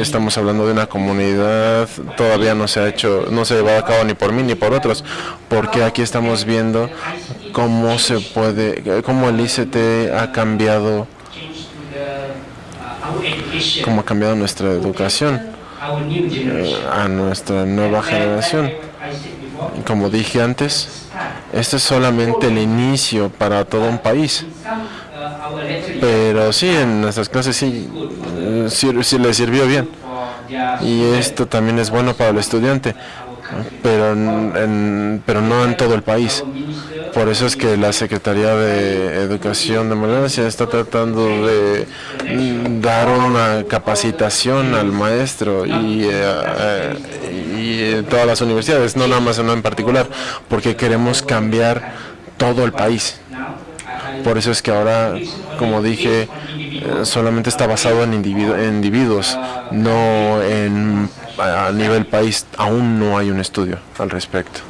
estamos hablando de una comunidad, todavía no se ha hecho, no se ha llevado a cabo ni por mí ni por otros, porque aquí estamos viendo cómo se puede, cómo el ICT ha cambiado, cómo ha cambiado nuestra educación eh, a nuestra nueva generación. Como dije antes, este es solamente el inicio para todo un país. Pero sí, en nuestras clases sí, sí, le sirvió bien. Y esto también es bueno para el estudiante, pero, pero no en todo el país. Por eso es que la Secretaría de Educación de Malasia está tratando de dar una capacitación al maestro y, eh, y todas las universidades, no nada más no en particular, porque queremos cambiar todo el país. Por eso es que ahora, como dije, eh, solamente está basado en, individuos, no en a nivel país. Aún no hay un estudio al respecto.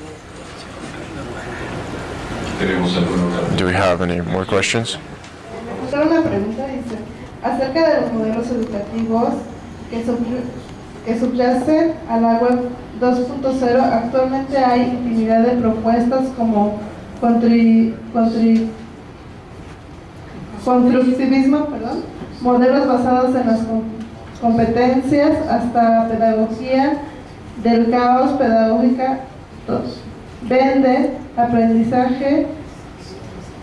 Do we have any more questions? Una pregunta dice, acerca de los modelos educativos que, que subyacen a la web 2.0, actualmente hay infinidad de propuestas como contri, constructivismo, perdón, modelos basados en las competencias hasta pedagogía del caos pedagógica 2. Vende, aprendizaje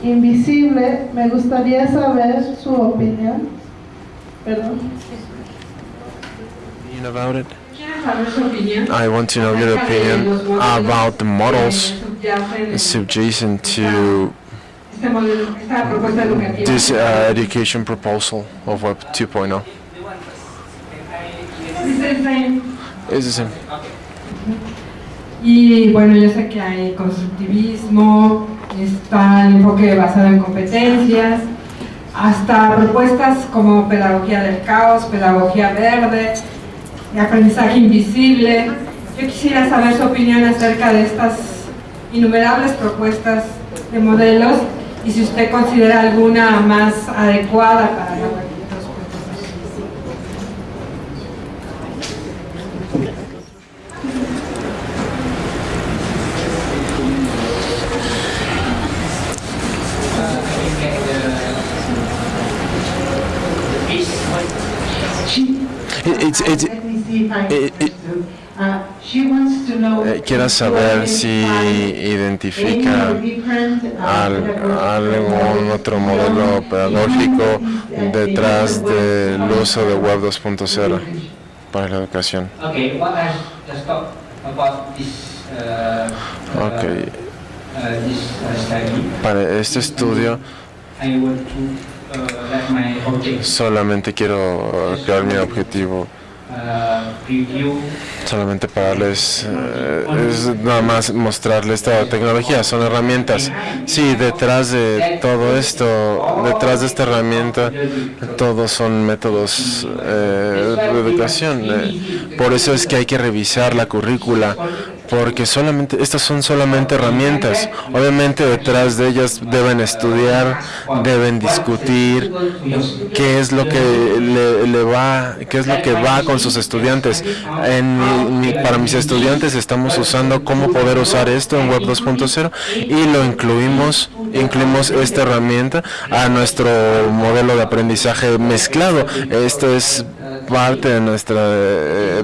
invisible. Me gustaría saber su opinión. Perdón. About it? I want to know your opinion about the models subjacent to this uh, education proposal of Web 2.0? Es the same. Y bueno, yo sé que hay constructivismo, está el enfoque basado en competencias, hasta propuestas como pedagogía del caos, pedagogía verde, aprendizaje invisible. Yo quisiera saber su opinión acerca de estas innumerables propuestas de modelos y si usted considera alguna más adecuada para eh, quiero saber si identifica algún otro modelo pedagógico detrás del uso de Web 2.0 para la educación. Okay. Para este estudio solamente quiero crear mi objetivo solamente para darles, eh, es nada más mostrarles esta tecnología, son herramientas. Sí, detrás de todo esto, detrás de esta herramienta, todos son métodos eh, de educación. Eh, por eso es que hay que revisar la currícula, porque solamente estas son solamente herramientas. Obviamente detrás de ellas deben estudiar, deben discutir qué es lo que le, va, qué es lo que va con sus estudiantes. En para mis estudiantes estamos usando cómo poder usar esto en Web 2.0 y lo incluimos, incluimos esta herramienta a nuestro modelo de aprendizaje mezclado. Esto es parte de nuestra eh,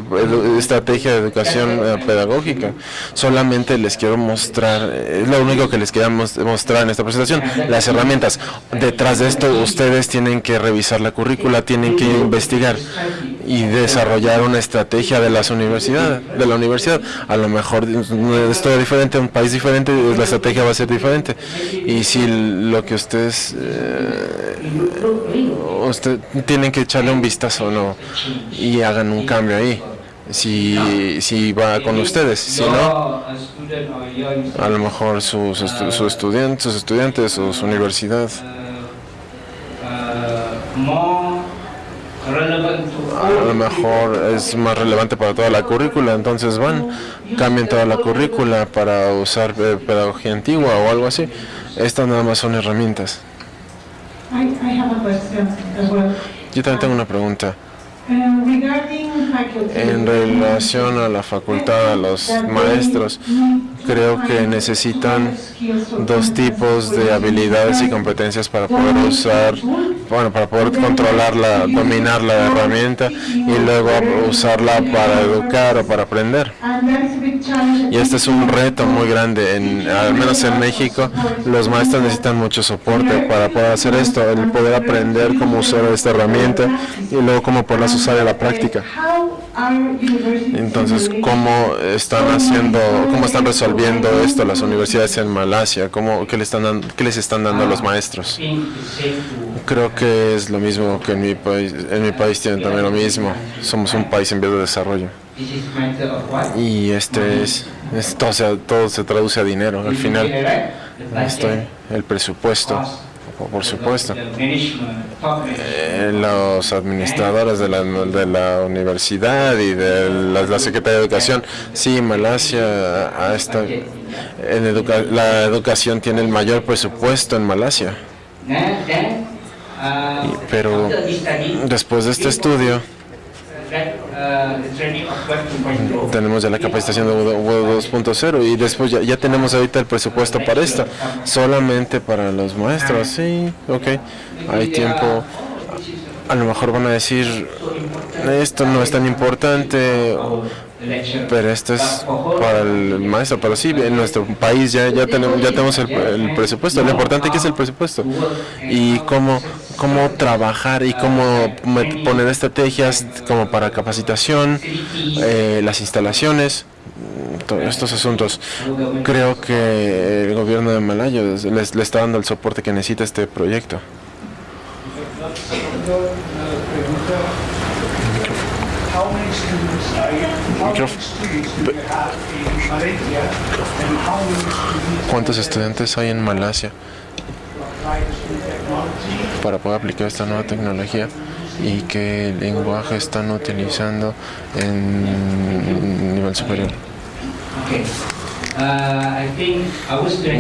estrategia de educación eh, pedagógica. Solamente les quiero mostrar, es lo único que les queríamos mostrar en esta presentación, las herramientas. Detrás de esto ustedes tienen que revisar la currícula, tienen que investigar y desarrollar una estrategia de las universidades, de la universidad. A lo mejor es diferente, un país diferente, la estrategia va a ser diferente. Y si lo que ustedes, eh, usted, tienen que echarle un vistazo no y hagan un cambio ahí si, si va con ustedes. Si no, a lo mejor sus, sus estudiantes, sus estudiantes, sus universidad. A lo mejor es más relevante para toda la currícula, entonces van, cambian toda la currícula para usar eh, pedagogía antigua o algo así. Estas nada más son herramientas. Yo también tengo una pregunta. En relación a la facultad, a los maestros, creo que necesitan dos tipos de habilidades y competencias para poder usar, bueno, para poder controlarla, dominar la herramienta y luego usarla para educar o para aprender. Y este es un reto muy grande, en, al menos en México, los maestros necesitan mucho soporte para poder hacer esto, el poder aprender cómo usar esta herramienta y luego cómo poderlas usar en la práctica. Entonces, ¿cómo están haciendo, cómo están resolviendo esto las universidades en Malasia? ¿Cómo, qué, le están dando, ¿Qué les están dando a los maestros? Creo que es lo mismo que en mi país. En mi país tienen también lo mismo. Somos un país en vías de desarrollo. Y este es, esto, o sea, todo se traduce a dinero al final. Estoy, el presupuesto por supuesto. Eh, los administradores de la, de la universidad y de la, Secretaría de Educación, sí, Malasia ha estado, en la educación tiene el mayor presupuesto en Malasia. pero después de este estudio, tenemos ya la capacitación de 2.0 y después ya, ya, tenemos ahorita el presupuesto para esto, solamente para los maestros, sí, ok, hay tiempo, a lo mejor van a decir, esto no es tan importante, pero esto es para el maestro, pero sí, en nuestro país ya, ya tenemos, ya tenemos el, presupuesto, lo importante que es el presupuesto y cómo, cómo trabajar y cómo poner estrategias como para capacitación, eh, las instalaciones, todos estos asuntos. Creo que el gobierno de Malaya les, le está dando el soporte que necesita este proyecto. ¿Cuántos estudiantes hay en Malasia para poder aplicar esta nueva tecnología? y qué lenguaje están utilizando en nivel superior.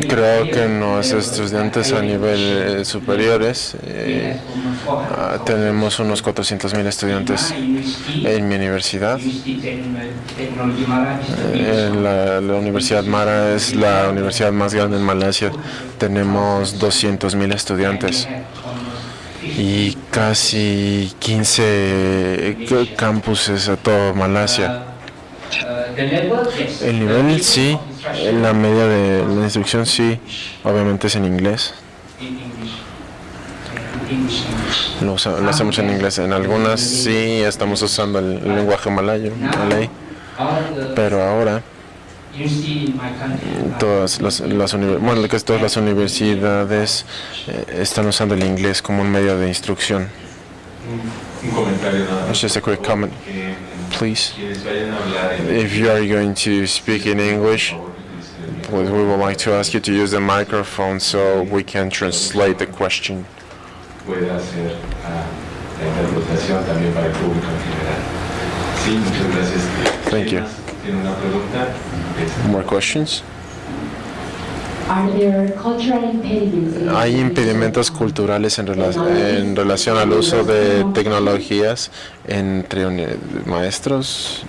Creo que los estudiantes a nivel eh, superiores eh, ah, tenemos unos 400.000 estudiantes en mi universidad. Eh, la, la, Universidad Mara es la universidad más grande en Malasia. Tenemos 200.000 estudiantes y casi 15 campuses a todo Malasia. El nivel sí, en la media de la instrucción sí, obviamente es en inglés. Lo, hacemos en inglés. En algunas sí estamos usando el, lenguaje malayo, malay. Pero ahora todas las, las bueno, que todas las universidades eh, están usando el inglés como un medio de instrucción. Un comentario nada. Just a quick comment, please. If you are going to speak in English, we would like to ask you to use the microphone so we can translate the question. Puede hacer uh, la interpretación también para el público en general. Sí, muchas gracias. Thank you. ¿Tiene una pregunta? More questions? ¿Hay impedimentos culturales en, rela en, relación al uso de tecnologías entre maestros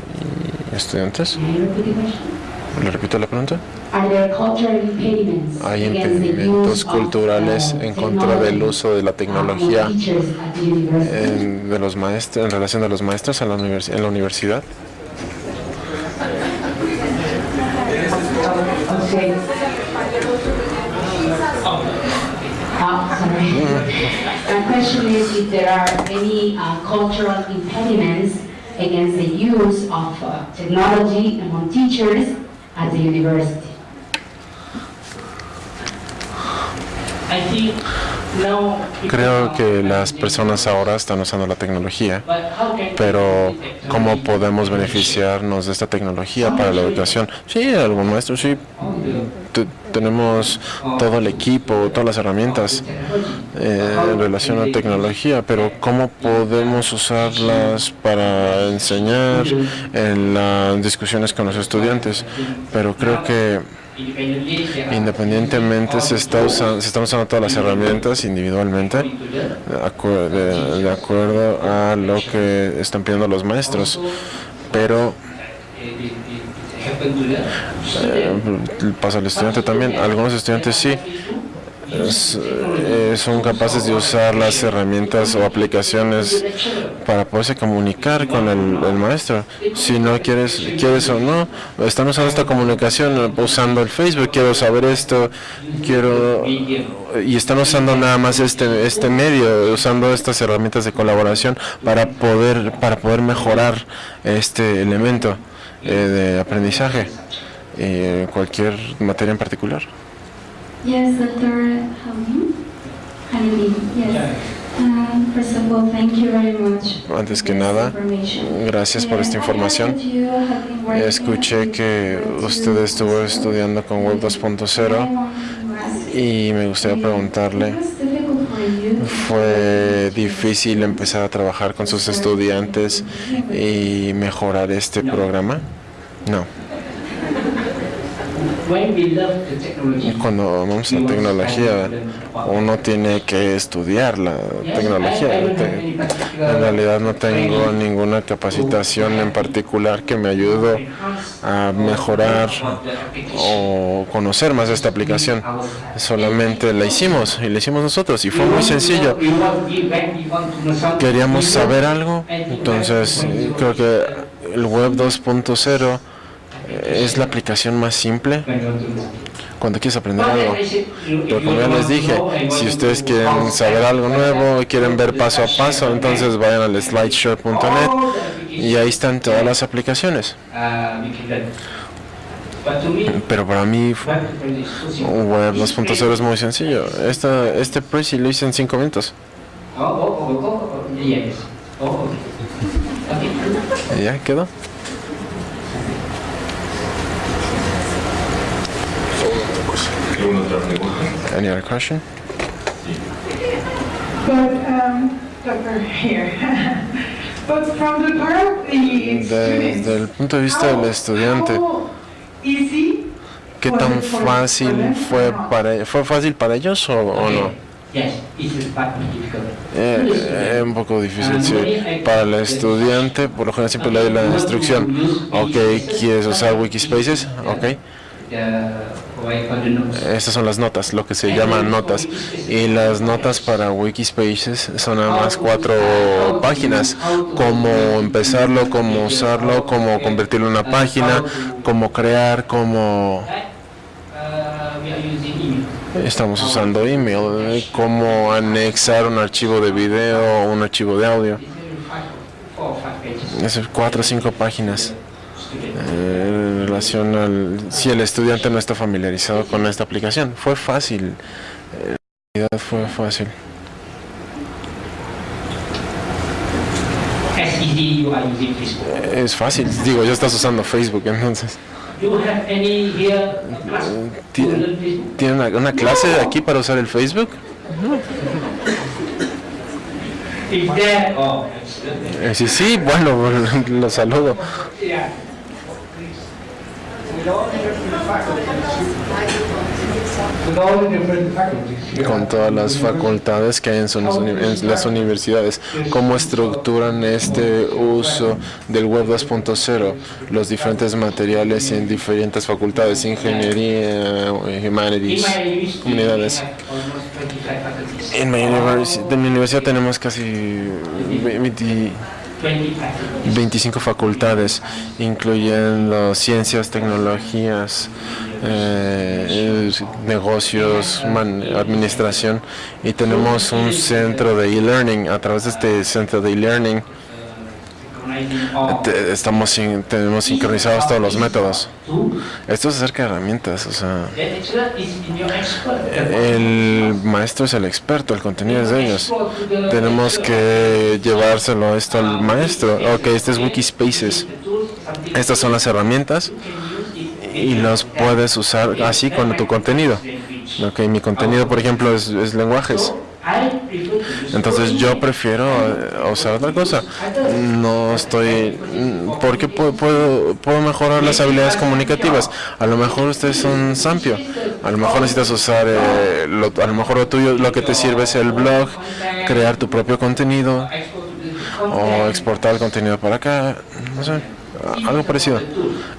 y estudiantes? ¿Le repito la pregunta? ¿Hay impedimentos culturales en contra del uso de la tecnología en, de los maestros, en relación a los maestros en la, en la universidad? My question is if there are any uh, cultural impediments against the use of uh, technology among teachers at the university. I think Creo que las personas ahora están usando la tecnología, pero ¿cómo podemos beneficiarnos de esta tecnología para la educación? Sí, algún maestro, sí. tenemos todo el equipo, todas las herramientas eh, en relación a tecnología, pero ¿cómo podemos usarlas para enseñar en las discusiones con los estudiantes? Pero creo que Independientemente se, está usando, se están usando todas las herramientas individualmente de, acuerdo a lo que están pidiendo los maestros, pero eh, pasa al estudiante también. Algunos estudiantes sí son capaces de usar las herramientas o aplicaciones para poderse comunicar con el, maestro. Si no quieres, quieres o no, están usando esta comunicación usando el Facebook, quiero saber esto, quiero y están usando nada más este este medio, usando estas herramientas de colaboración para poder para poder mejorar este elemento eh, de aprendizaje, eh, cualquier materia en particular. Yes. Antes que nada, gracias por esta información. Escuché que usted estuvo estudiando con Web 2.0 y me gustaría preguntarle, ¿fue difícil empezar a trabajar con sus estudiantes y mejorar este programa? No. Cuando vamos a tecnología, uno tiene que estudiar la tecnología. En realidad no tengo ninguna capacitación en particular que me ayude a mejorar o conocer más esta aplicación. Solamente la hicimos y la hicimos nosotros y fue muy sencillo. Queríamos saber algo, entonces creo que el Web 2.0 es la aplicación más simple cuando quieres aprender algo. Pero como ya les dije, si ustedes quieren saber algo nuevo y quieren ver paso a paso, entonces vayan al slideshare.net y ahí están todas las aplicaciones. Pero para mí Web 2.0 es muy sencillo. Esta, este Prezi lo hice en 5 minutos. ¿Y ya quedó? ¿Alguna otra pregunta? Any other question? But, um, doctor, here. But from the part of the Desde el punto de vista del estudiante, ¿qué tan fácil fue para fue fácil para ellos o, o no? Eh, eh, un poco difícil, sí. Para el estudiante, por lo general siempre le doy la instrucción. Ok, ¿quieres usar Wikispaces? Ok. Estas son las notas, lo que se llaman notas. Y las notas para Wikispaces son nada más cuatro páginas. Cómo empezarlo, cómo usarlo, cómo convertirlo en una página, cómo crear, cómo... Estamos usando email, cómo anexar un archivo de video o un archivo de audio. Es cuatro o cinco páginas. Eh, en relación al si el estudiante no está familiarizado con esta aplicación. Fue fácil, en realidad fue fácil. Es fácil, digo, ya estás usando Facebook, entonces. ¿Tiene una, una clase aquí para usar el Facebook? Eh, sí, sí, bueno, lo saludo. Con todas las facultades que hay en, las universidades, cómo estructuran este uso del Web 2.0, los diferentes materiales en diferentes facultades, ingeniería, humanities, comunidades. En mi, universidad tenemos casi 20 25 facultades, incluyendo ciencias, tecnologías, eh, negocios, administración, y tenemos un centro de e-learning. A través de este centro de e-learning estamos tenemos sincronizados todos los métodos. Esto es acerca de herramientas, o sea, el maestro es el experto, el contenido es de ellos. Tenemos que llevárselo esto al maestro. Ok, este es Wikispaces. Estas son las herramientas y los puedes usar así con tu contenido. Ok, mi contenido, por ejemplo, es, es lenguajes. Entonces yo prefiero eh, usar otra cosa. No estoy... Porque puedo, puedo, mejorar las habilidades comunicativas. A lo mejor ustedes son Sampio. A lo mejor necesitas usar... Eh, lo, a lo mejor lo tuyo, lo que te sirve es el blog, crear tu propio contenido o exportar el contenido para acá. No sé algo parecido.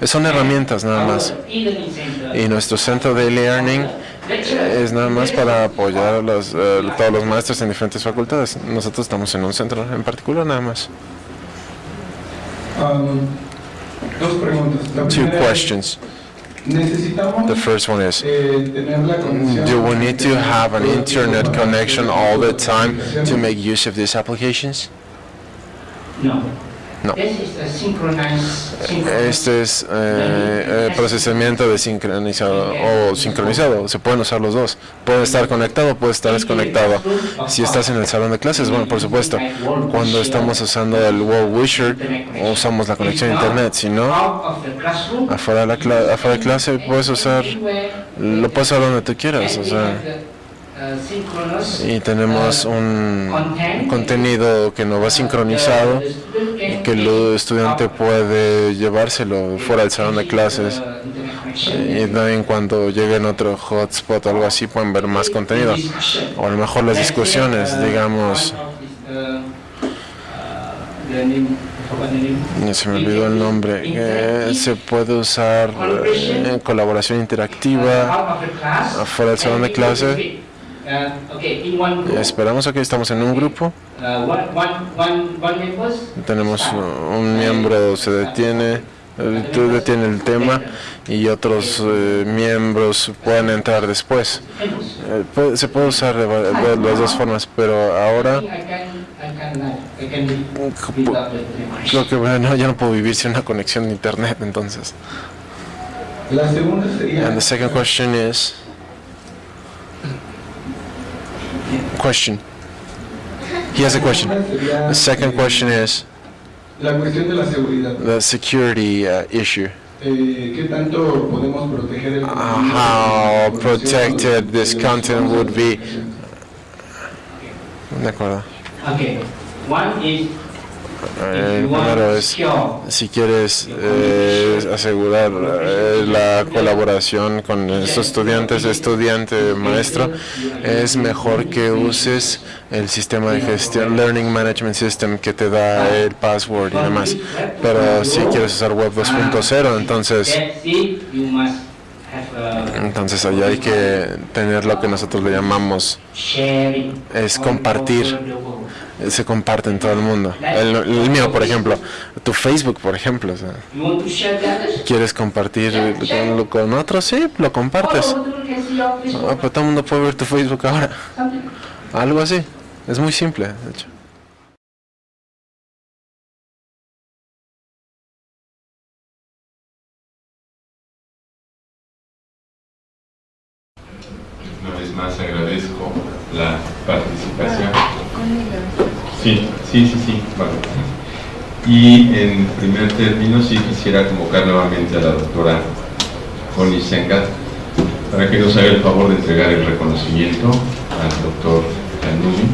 Son herramientas nada más. Y nuestro centro de learning es nada más para apoyar a los, eh, todos los maestros en diferentes facultades. Nosotros estamos en un centro en particular nada más. Um, dos preguntas. Two questions. The first one is, do we need to have an internet connection all the time to make use of these applications? No. No. Este es eh, procesamiento de sincronizado o sincronizado. Se pueden usar los dos. Puede estar conectado, puede estar desconectado. Si estás en el salón de clases, bueno, por supuesto. Cuando estamos usando el World Wisher, usamos la conexión a internet. Si no, afuera de, la afuera de clase puedes usar, lo puedes usar donde tú quieras. O sea, y tenemos un contenido que no va sincronizado y que el estudiante puede llevárselo fuera del salón de clases. y también cuando lleguen otro hotspot o algo así pueden ver más contenido. o a lo mejor las discusiones digamos. se me olvidó el nombre. Eh, se puede usar en colaboración interactiva afuera del salón de clase Esperamos aquí, estamos en un grupo. Tenemos un miembro se detiene, detiene el tema y otros eh, miembros pueden entrar después. Eh, se puede usar de, las dos formas, pero ahora creo que bueno, ya no puedo vivir sin una conexión de internet, entonces. La segunda sería. And the second question is. Question. He has a question. The second question is the security uh, issue. Eh, uh, how protected this content would be. De acuerdo. Okay. One is El primero es, si quieres eh, asegurar eh, la colaboración con estos estudiantes, estudiante, maestro, es mejor que uses el sistema de gestión, Learning Management System, que te da el password y demás. Pero si quieres usar Web 2.0, entonces... Entonces allá hay que tener lo que nosotros le llamamos es compartir se comparte en todo el mundo. El, mío, por ejemplo, tu Facebook, por ejemplo. ¿Quieres compartir con, otros? Sí, lo compartes. Ah, pero todo el mundo puede ver tu Facebook ahora. Algo así. Es muy simple, de hecho. Una vez más agradezco la participación. Sí, sí, sí, sí. Y en primer término sí quisiera convocar nuevamente a la doctora Connie Sengat para que nos haga el favor de entregar el reconocimiento al doctor Canuni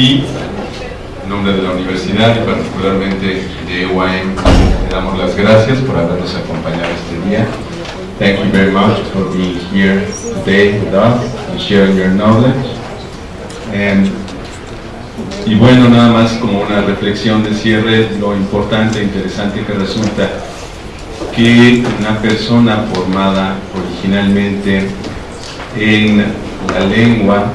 y en nombre de la universidad y particularmente de UAM le damos las gracias por habernos acompañado este día. Thank you very much for being here today with us and sharing your knowledge. And, y bueno, nada más como una reflexión de cierre, lo importante e interesante que resulta que una persona formada originalmente en la lengua,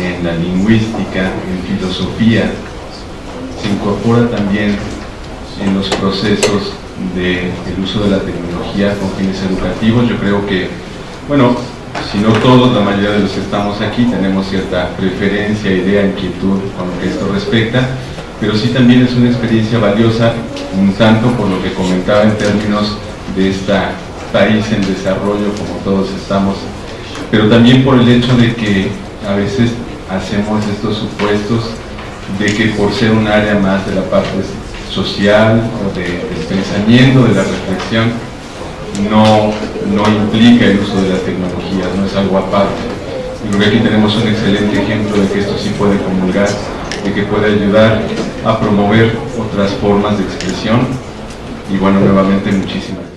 en la lingüística, en filosofía, se incorpora también en los procesos del uso de la tecnología con fines educativos. Yo creo que, bueno, si no todos, la mayoría de los que estamos aquí tenemos cierta preferencia, idea, inquietud con lo que esto respecta, pero sí también es una experiencia valiosa, un tanto por lo que comentaba en términos de este país en desarrollo como todos estamos, pero también por el hecho de que a veces hacemos estos supuestos de que por ser un área más de la parte social o de, del pensamiento, de la reflexión, no, no implica el uso de las tecnologías, no es algo aparte. Y creo que aquí tenemos un excelente ejemplo de que esto sí puede comulgar, de que puede ayudar a promover otras formas de expresión. Y bueno, nuevamente muchísimas